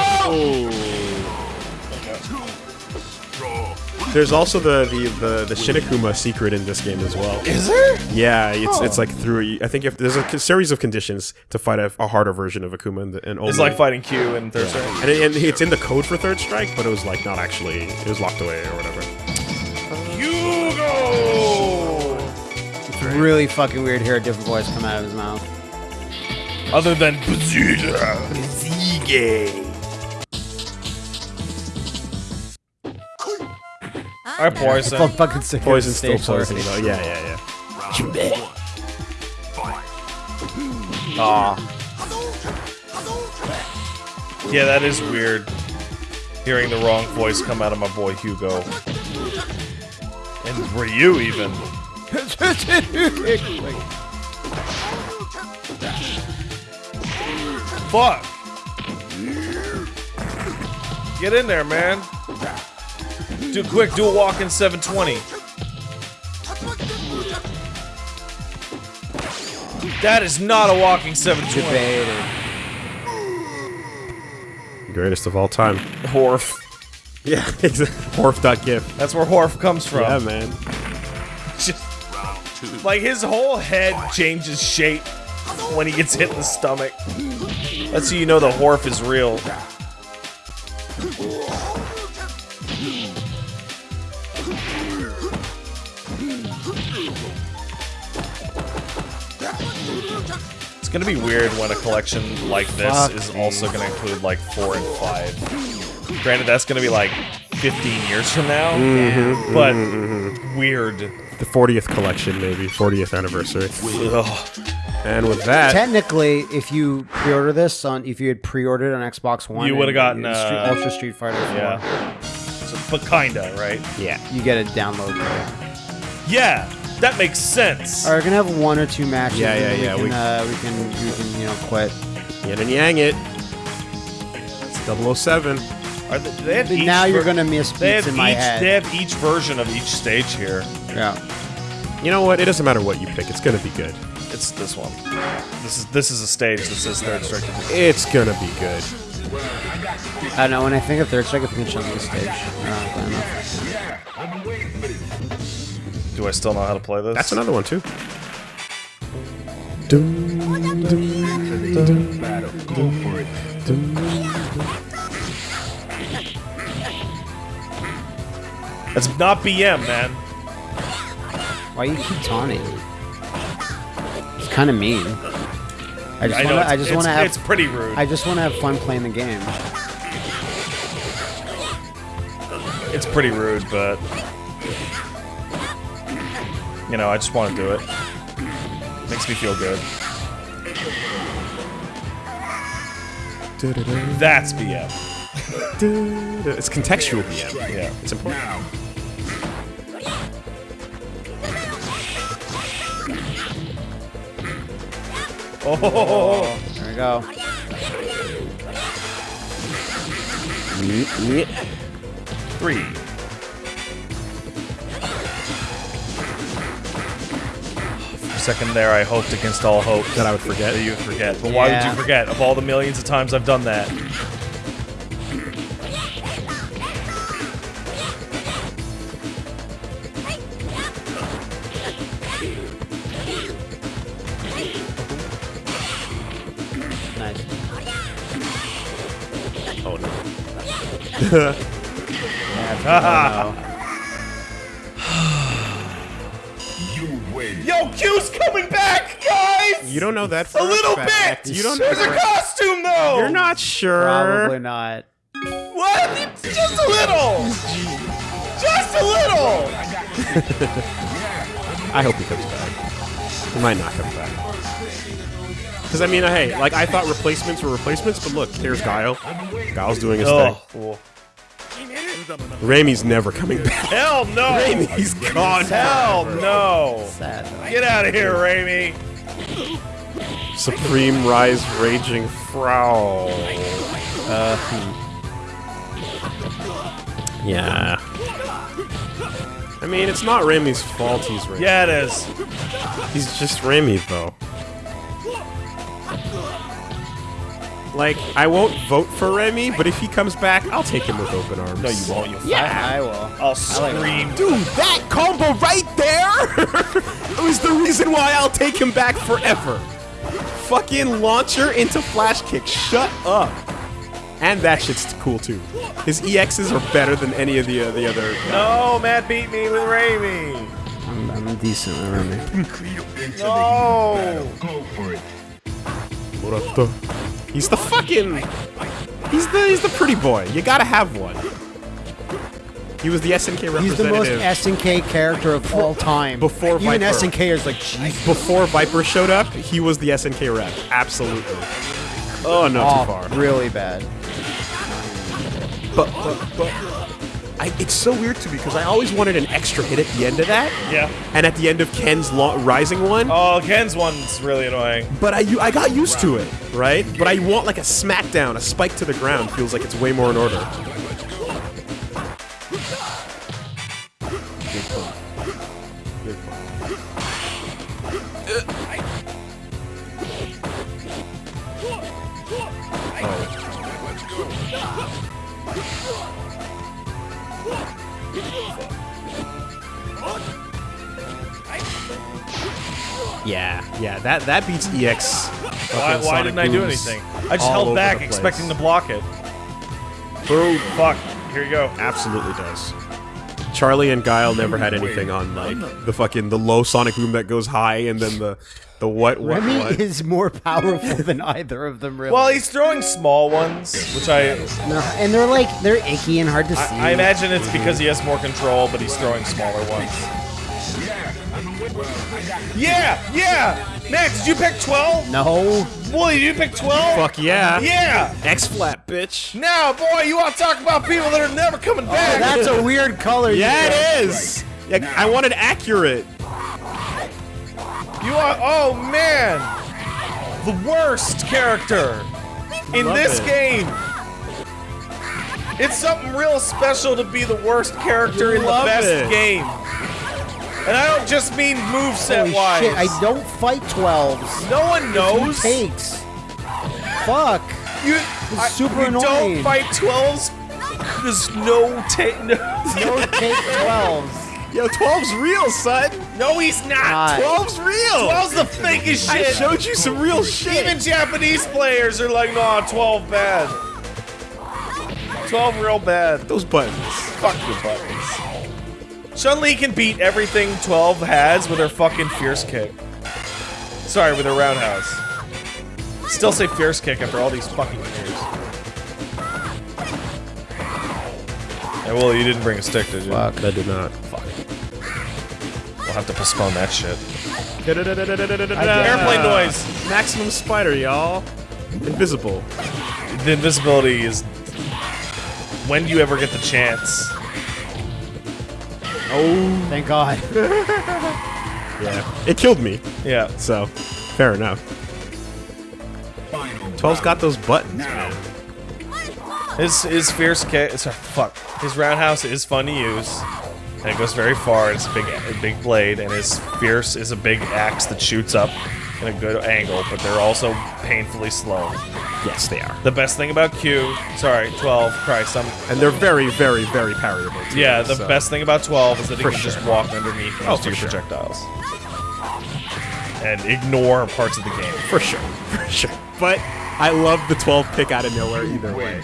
There's also the, the, the, the Shin Akuma secret in this game as well. Is there? Yeah, it's it's like through. I think if there's a series of conditions to fight a, a harder version of Akuma, and, and only It's like fighting Q in Third Strike. and, it- and it's in the code for Third Strike, but it was like not actually. It was locked away or whatever. Hugo! It's really fucking weird to hear a different voice come out of his mouth. Other than Bazooka. Alright, I'm Poison. fucking sick Poison still poison already. though. Yeah, yeah, yeah. Aw. Yeah, that is weird. Hearing the wrong voice come out of my boy Hugo. And Ryu, even. Fuck! Get in there, man. Do quick, do a walk in 720. That is not a walking 720. Debated. Greatest of all time. Horf. Yeah, Horf.gif. That's where Horf comes from. Yeah, man. Just, like his whole head changes shape when he gets hit in the stomach. That's how you know the Horf is real. It's gonna be weird when a collection like this Fuck is me. also gonna include like four and five. Granted, that's gonna be like 15 years from now, mm-hmm, but mm-hmm, mm-hmm. weird. The 40th collection, maybe 40th anniversary. Ugh. And with that, Technically, if you pre-order this on, if you had pre-ordered on Xbox One, You would've and gotten, Street- uh, Ultra Street Fighter 4, Yeah. So, but kinda, right? yeah. you get a download code. Yeah, that makes sense. All right, we're gonna have one or two matches. Yeah, and yeah, then yeah, We we- can, uh, we can, we can, you know, quit. Yin and yang it. It's 007. Are they, they have But each now you're gonna miss They beats have in my each. head. They have each version of each stage here. yeah. You know what? It doesn't matter what you pick. It's gonna be good. It's this one. This is this is a stage that says third strike. It's gonna be good. I don't know. When I think of third strike, I think of Chun Li stage. I don't know. Do I still know how to play this? That's another one too. That's not BM, man. Why you keep taunting? It's kind of mean. I just want to. I just want to have. It's pretty rude. I just want to have fun playing the game. It's pretty rude, but you know, I just want to do it. Makes me feel good. That's BM. It's contextual BM. Yeah. It's important. Oh, There we go. three. Second there, I hoped against all hope That I would forget. that you would forget. But why would you forget? Of all the millions of times I've done that. Nice. Oh no. Oh, You don't know that for a little fact. bit. You don't know There's a that. costume though. You're not sure. Probably not. What? Just a little. Just a little. I hope he comes back. He might not come back. Because I mean, hey, like I thought replacements were replacements, but look, there's Guile. Guile's doing his Oh, thing. well, Remy's never coming back. hell no. Remy's gone. Hell no. Sad. Get out of here, Remy. Supreme Rise Raging Frowl. Uh, Yeah. I mean, it's not Remy's fault he's Remy. Yeah, it is. He's just Remy, though. Like, I won't vote for Remy, but if he comes back, I'll take him with open arms. No, you won't. You yeah, I will. I'll scream. Dude, that combo right there was the reason why I'll take him back forever. Fucking launcher into flash kick. Shut up. And that shit's cool too. His EXs are better than any of the uh, the other. No, Matt beat me with Remy. I'm, I'm decent at Remy. No. Murata. He's the fucking. He's the he's the pretty boy. You gotta have one. He was the SNK representative. He's the most SNK character of all time. Before Even Viper. SNK is like, jeez. Before Viper showed up, he was the SNK rep. Absolutely. Oh, no, too Oh, far. really bad. But, but, but. I, it's so weird to me because I always wanted an extra hit at the end of that, Yeah. and at the end of Ken's lo- rising one. Oh, Ken's one's really annoying. But I, I got used to it, right? But I want like a smackdown, a spike to the ground feels like it's way more in order. Yeah, yeah, that that beats EX. Why, why didn't I do anything? I just held back, the expecting to block it. Boom. Fuck. Here you go. Absolutely does. Charlie and Guile never had anything on like the fucking the low sonic boom that goes high and then the the what what Remy what. is more powerful than either of them, really. Well, he's throwing small ones, which I No, and they're like they're icky and hard to see. I, I imagine it's because he has more control, but he's throwing smaller ones. Yeah, yeah. Max, did you pick 12? No, Wooly, did you pick 12? Fuck yeah. Yeah. X flat bitch. Now, boy, you want to talk about people that are never coming back? Oh, that's a weird color. you Yeah, it is. Yeah, I wanted accurate. You are, oh man, the worst character in this it. game. It's something real special to be the worst character in the best it. game. And I don't just mean moveset Holy wise. shit! I don't fight twelves. no one knows. Takes. Fuck. You, I- super you annoying. don't fight 12s because no take. No, No take 12s. Yo, 12's real, son. no, he's not. Not. 12's real. 12's the fakest shit. I shit. showed you some real shit. Even Japanese players are like, nah, 12 bad. 12 real bad. those buttons. Fuck your buttons. Chun Li can beat everything 12 has with her fucking fierce kick. Sorry, with her roundhouse. Still say fierce kick after all these fucking years. Hey, well, you didn't bring a stick, did you? Fuck. I did not. Fuck. We'll have to postpone that shit. Airplane Airplane noise. Maximum spider, y'all. Invisible. The invisibility is when do you ever get the chance? Oh, Thank God. yeah. It killed me, Yeah. so fair enough. 12's got those buttons, man. His his fierce kick. Sorry, fuck. His roundhouse is fun to use, and it goes very far. It's a big a big blade, and his fierce is a big axe that shoots up in a good angle. But they're also painfully slow. Yes, they are. The best thing about Q, sorry, 12. Christ, I'm. And they're very, very, very parryable. Too, Yeah, the so- best thing about 12 is that it For can just walk underneath Oh, most for your sure. projectiles. And ignore parts of the game. For sure, for sure. But I love the 12 pick out of nowhere either way.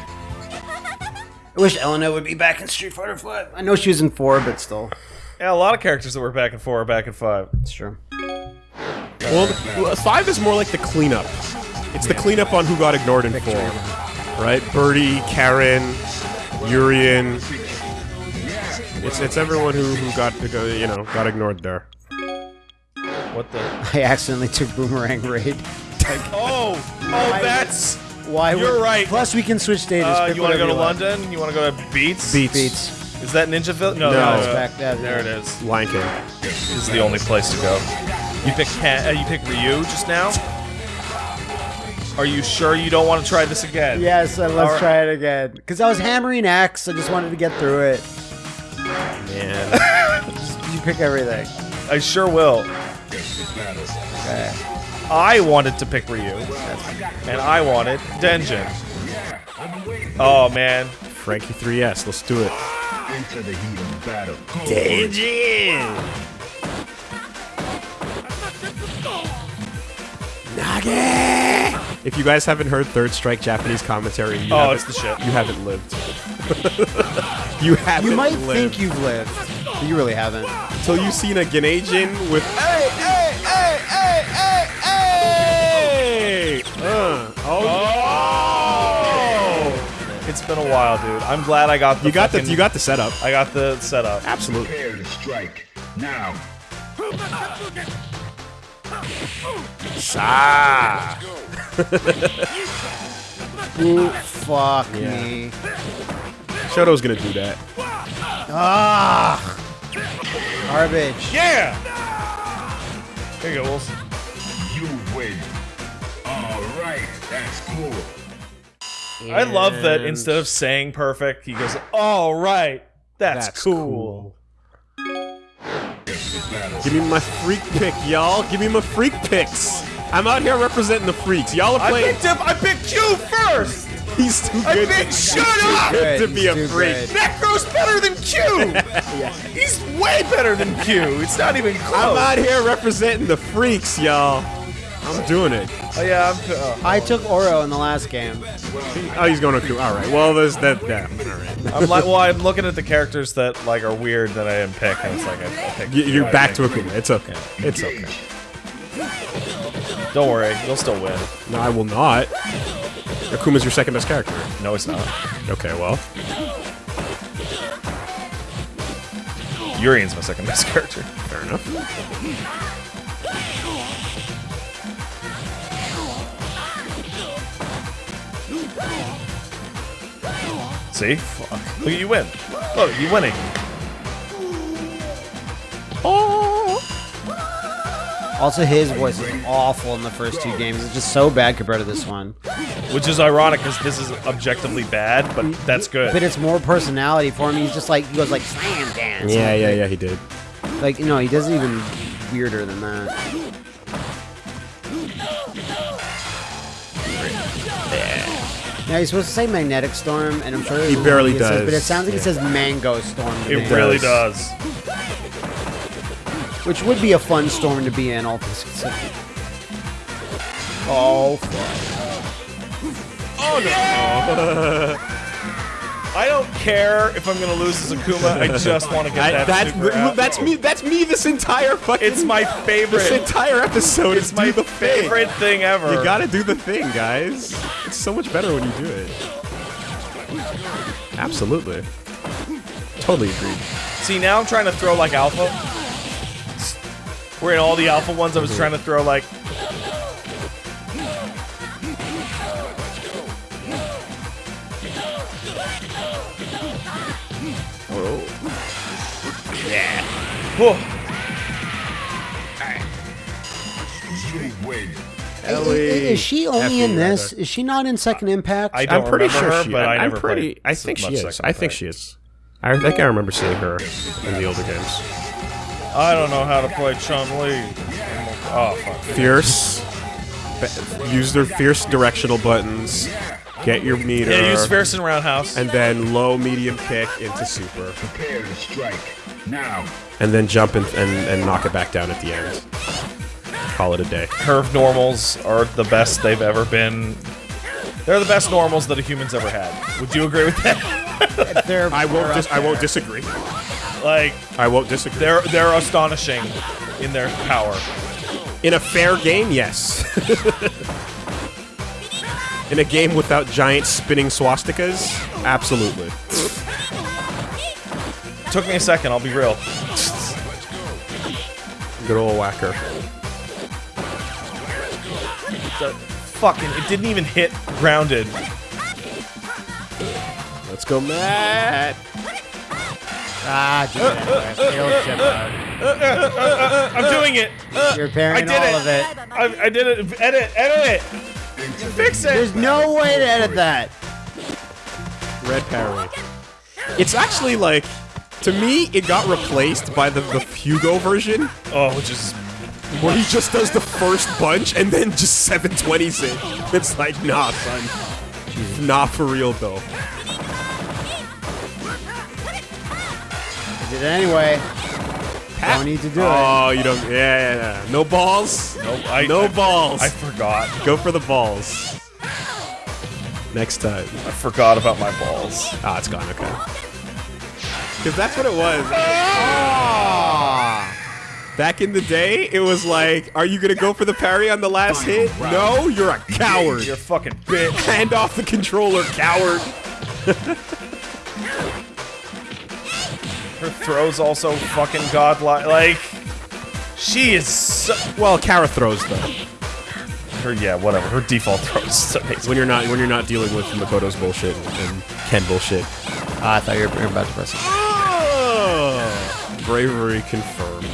I wish Elena would be back in Street Fighter 5. I know she was in 4, but still. Yeah, a lot of characters that were back in 4 are back in 5. It's true. Well, five is more like the cleanup. It's the cleanup on who got ignored in four, right? Birdie, Karin, Urian. It's it's everyone who who got you know got ignored there. What the? I accidentally took Boomerang Raid. Oh! Oh, that's. Why You're would- right. Plus, we can switch stages. Uh, you want to go to you want. London? You want to go to Beats? Beats, Beats. Is that Ninja Village? No, No. no, no. back there. There it is. Lion King. This is the only place to go. You pick Ken, uh, you pick Ryu just now. Are you sure you don't want to try this again? Yes, and let's Alright. try it again. Because I was hammering X, I just wanted to get through it. Man, You pick everything. I sure will. Okay. I wanted to pick Ryu, and I wanted Denjin. Oh man, Frankie 3S. Let's do it. Into the heat of battle. If you guys haven't heard Third Strike Japanese commentary, you Oh, haven't, it's the shit. You haven't lived. you haven't. You might lived. think you've lived, but you really haven't. until you've seen a Genei Jin with hey hey hey hey hey hey. Uh, oh, it's been a while, dude. I'm glad I got the. you got the you got the setup. I got the setup. Absolutely. Prepare to strike. Now. Ah. Ooh, fuck me. Shoto's gonna do that. Ah! Garbage. Yeah. Here you go, Wilson. You win. All right. That's cool. I love that instead of saying perfect, he goes, "All right, that's, That's cool." Give me my freak pick, y'all. Give me my freak picks. I'm out here representing the freaks. Y'all are playing. I playing. picked him. I picked you first. He's too good. I picked. to, Shut he's up. good to He's be a freak. good. Necro's better than Q. He's way better than Q. It's not even close. I'm out here representing the freaks, y'all. I'm doing it. Oh yeah, I'm. Uh, I took Oro in the last game. Oh, he's going to coup. All right. Well, there's that. that. All right. I'm like, well, I'm looking at the characters that like are weird that I didn't pick, and it's like I, I picked. You- You're back to Akuma. It's okay. It's okay. Don't worry, you'll still win. No, I will not. Akuma's your second best character. No, it's not. Okay, well. Urian's my second best character. Fair enough. See? Fuck. Look at you win. Look, you winning. Oh. Also, his voice is awful in the first two games. It's just so bad compared to this one. Which is ironic because this is objectively bad, but that's good. But it's more personality for him. He's just like he goes like slam dance. Yeah, yeah, like, yeah, he did. Like no, he does even weirder than that. Now he's supposed to say magnetic storm, and I'm sure He barely it says- does, but it sounds like yeah. it says mango storm. It me, really does. does. which would be a fun storm to be in, all things considered. Oh, fuck. Oh, I don't care if I'm gonna lose as Akuma. I just want to get I, that that's super out. that's me. That's me. This entire fucking. It's my favorite. This entire episode It's is my the thing. favorite thing ever. You gotta do the thing, guys. It's so much better when you do it. Absolutely. Totally agreed. See, now I'm trying to throw like alpha. Where in all the alpha ones, I was trying to throw like. Whew. You win. Ellie. Is she only F you, in this? rather. Is she not in Second Impact? I don't I'm pretty sure her, she. but I I'm never pretty. I think she is. I think she is. I think I remember seeing her in the older games. I don't know how to play Chun Li. Oh fuck. Fierce. Use their fierce directional buttons. Get your meter. Yeah, use Fierce and Roundhouse. and then low, medium kick into super, Prepare to strike. Now. and then jump and, and, and knock it back down at the end. Call it a day. Curve normals are the best they've ever been. They're the best normals that a human's ever had. Would you agree with that? They're- I won't. Dis- I won't disagree. like I won't disagree. they're they're astonishing in their power. In a fair game, yes. In a game without giant spinning swastikas, absolutely. Took me a second. I'll be real. Good old whacker. The fucking it didn't even hit grounded. Let's go, Matt. Ah, do it uh, uh, anyway. Failed uh, chip. I'm doing it. You're parrying I did all it. of it. I, I did it. Edit. Edit it. Fix it. There's no way to edit that. Red parry. It's actually like, to me, it got replaced by the, the Hugo version, Oh, which is where he just does the first bunch and then just 720s it. It's like, nah, son. Not for real, though. I did it anyway. Don't need to do it. Oh, you don't. Yeah, yeah, yeah. No balls. nope. I, No I, balls. I forgot. Go for the balls. Next time. I forgot about my balls. Ah, it's gone. Okay. Because that's what it was. Back in the day, it was like, are you gonna go for the parry on the last hit? No, you're a coward. You're a fucking bitch. Hand off the controller, coward. Her throws also fucking godlike. Like, she is so. Well, Kara throws though. Her, yeah, whatever. Her default throws is amazing. When you're not when you're not dealing with Makoto's bullshit and Ken bullshit. Ah, I thought you were, about to press it. Oh, bravery confirmed.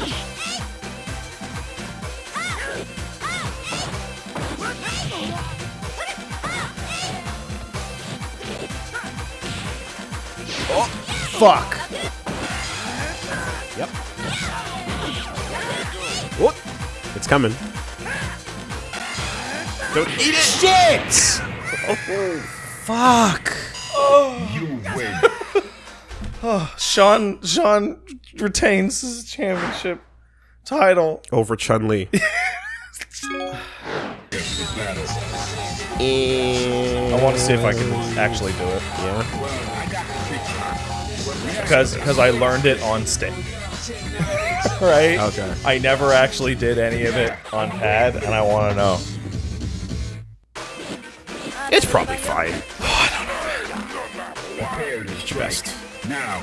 Oh, Fuck. Coming. Don't eat it. Shit! Oh, Fuck. Oh. You win. oh, Sean Sean retains his championship title. Over Chun Li. I want to see if I can actually do it yeah. because because I learned it on stick. right? Okay. I never actually did any of it on pad, and I want to know. It's probably fine. Prepare to strike. Best. Now.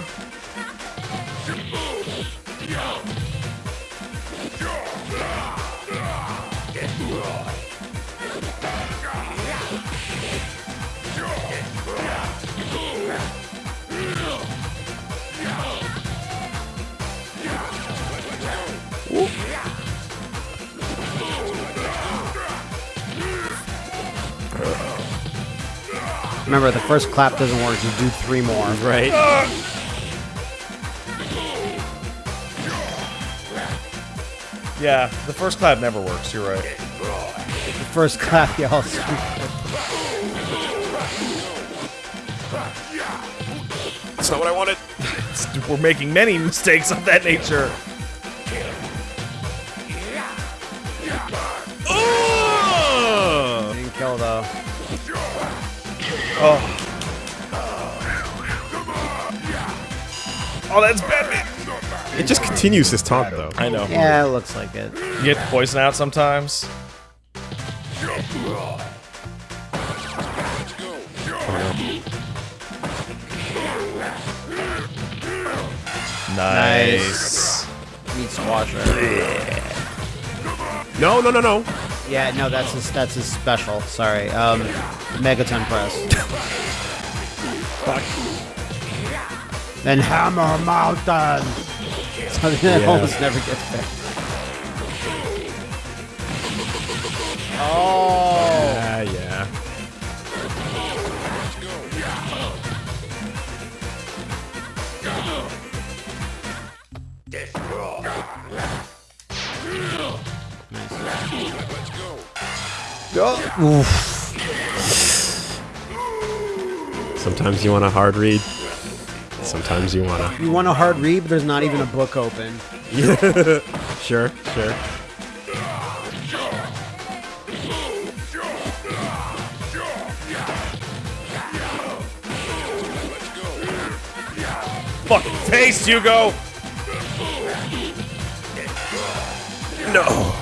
Remember, the first clap doesn't work. You do three more. Right. Yeah, the first clap never works. You're right. The first clap, y'all. That's not what I wanted. We're making many mistakes of that nature. Oh. Oh, that's Batman. It just continues his taunt, though. I know. Yeah, it looks like it. You get poison out sometimes. Nice. Meat squasher. No, no, no, no. Yeah, no, that's his, that's his special. Sorry. Um, Megaton press. and Hammer Mountain. Something that Yeah. almost never gets there. Oh. Ah, yeah. Sometimes you want a hard read. Sometimes you want to. You want a hard read, but there's not even a book open. Sure, sure. Fucking face, Hugo. No. No,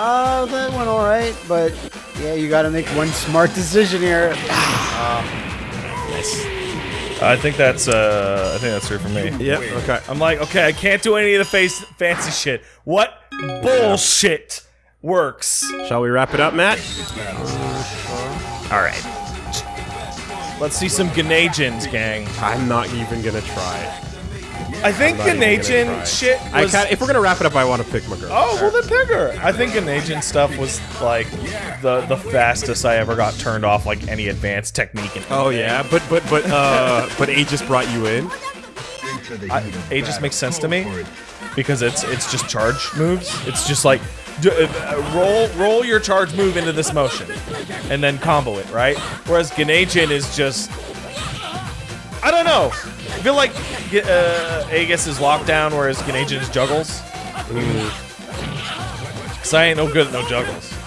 Oh, that went all right, but yeah, you got to make one smart decision here. Nice. I think that's uh I think that's true for me. Yep, okay. I'm like, okay, I can't do any of the face fancy shit. What bullshit works? Shall we wrap it up, Matt? All right. Let's see some Genei Jins, gang. I'm not even gonna try. I think Genei Jin try. shit I was. kinda, if we're gonna wrap it up, I want to pick my girl. oh, well then pick her. I think Genei Jin stuff was like the the fastest I ever got turned off like any advanced technique. In Oh yeah, but but but uh, but Aegis brought you in. I, Aegis makes sense to me because it's it's just charge moves. It's just like d- uh, roll roll your charge move into this motion and then combo it, right? Whereas Genei Jin is just I don't know. I feel like uh, Aegis is lockdown, whereas Genei Jin is juggles. Cause I ain't no good at no juggles.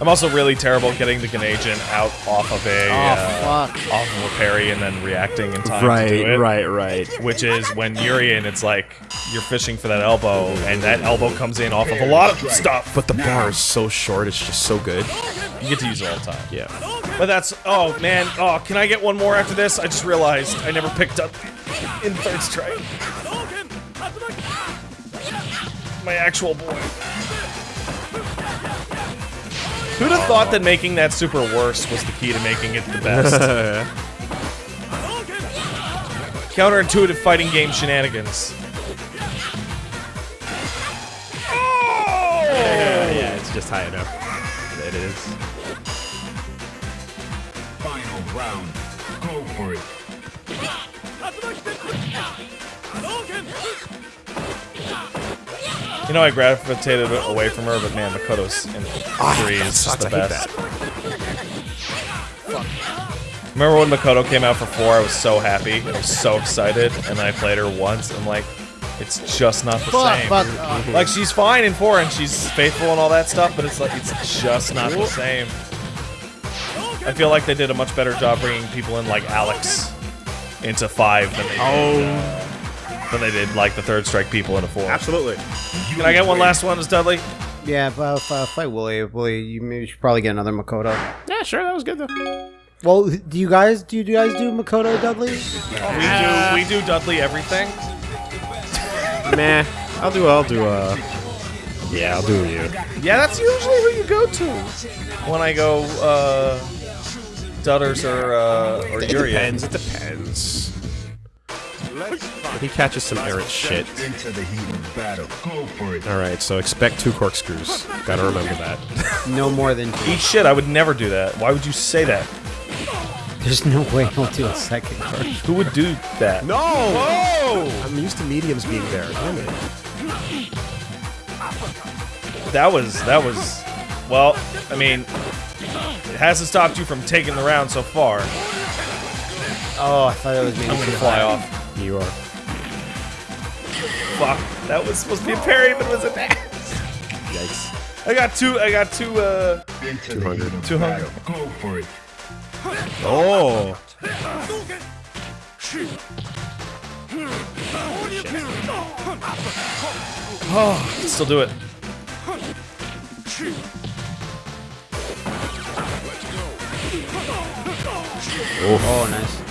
I'm also really terrible at getting the Genei Jin out off of a Oh, uh, fuck. off of a parry and then reacting in time to Right, do it. right, right. Which is when you're in, it's like you're fishing for that elbow, and that elbow comes in off of a lot of stuff. But the bar is so short; it's just so good. You get to use it all the time. Yeah. But that's oh man, oh can I get one more after this? I just realized I never picked up in third strike. My actual boy. Who'd have thought that making that super worse was the key to making it the best? Counterintuitive fighting game shenanigans. Oh! yeah, yeah, it's just high enough. It is. Final round. You know, I gravitated away from her, but man, Makoto's in three is just sucks. the best. Remember when Makoto came out for four? I was so happy. I was so excited, and I played her once. and I'm like, it's just not the Fuck, same. fuck. uh, Like she's fine in four, and she's faithful and all that stuff, but it's like it's just not the same. I feel like they did a much better job bringing people in like Alex into five than they did, uh, than they did like the third strike people into four. Absolutely. Can I get one last one, as Dudley? yeah, but uh, fight Willie. Willie, you maybe should probably get another Makoto. Yeah, sure. That was good though. Well, do you guys do you guys do Makoto Dudley? We do we do Dudley everything. Meh. I'll do. I'll do. Uh. Yeah, I'll do you. Yeah, that's usually who you go to when I go uh, Dutters or uh, or It Yuri. depends. It depends. If he catches some errant shit. Into the heat of battle. Go for it. All right, so expect two corkscrews. Gotta remember that. No more than two. Eat shit. I would never do that. Why would you say that? There's no way he'll do a second card. Who would do that? no! Whoa! I'm used to mediums being there. Damn it. That was that was. Well, I mean, it hasn't stopped you from taking the round so far. Oh, I thought it was me. I'm gonna fly off. You are. Fuck. That was supposed to be a parry, but it was a dash. Yikes. I got two. I got two. Uh, Into the heat of 200. Go for it. Oh! still do it. Oh, nice.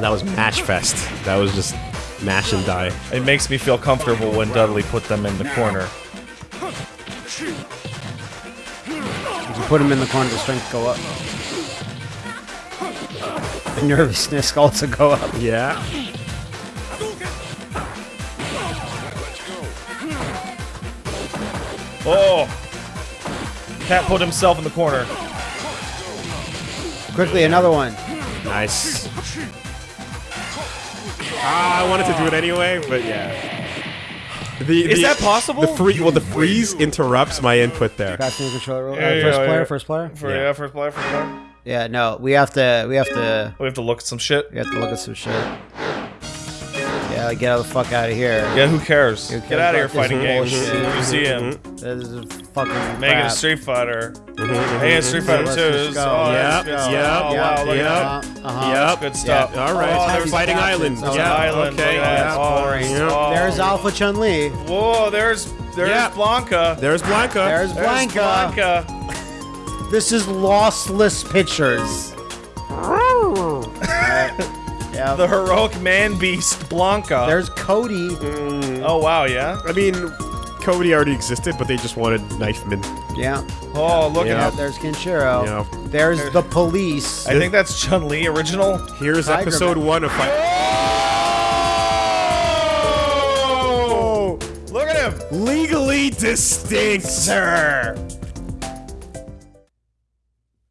That was Match Fest. That was just mash and die. It makes me feel comfortable when Dudley put them in the corner. If you put him in the corner, the strength go up. The nervousness also go up. Yeah. Oh! Cat put himself in the corner. Quickly, another one. Nice. Ah, I wanted to do it anyway, but yeah. The, Is the- that possible? The free, well, the freeze interrupts my input there. Fast new controller. roll. Yeah, Uh, yeah, first yeah, player. yeah. First player. For Yeah. yeah, first player, first player. Yeah, no, we have to. We have to. We have to look at some shit. We have to look at some shit. Yeah, get out the fuck out of here. Yeah, who cares? Who Get out of here, fighting games. bullshit? You see mm-hmm. him mm-hmm. This is fucking making a crap. Street Fighter. Mm-hmm, hey, it's Street Fighter Let's 2. just This- go. Oh, Yep, yep, yep, Oh, wow, look yep. Yep. Good stuff. Yeah, all right. Oh, so there's fighting captains. island. Oh, yeah. Island, Okay. look at that. Oh, boring. Yeah. oh. There's Alpha Chun Li. Whoa, there's there's Yeah. Blanka. There's Blanka. There's There's Blanka. Blanka. This is lossless pictures. yeah. The heroic man beast Blanka. There's Cody. Mm. oh wow, yeah. I mean, Cody already existed, but they just wanted knifemen. Yeah. Oh, look Yeah. at that. There's Kenshiro. Yeah. There's the police. I think that's Chun Li original. Here's Tiger episode Man. one of Fight. Oh! Look at him. Legally distinct, sir.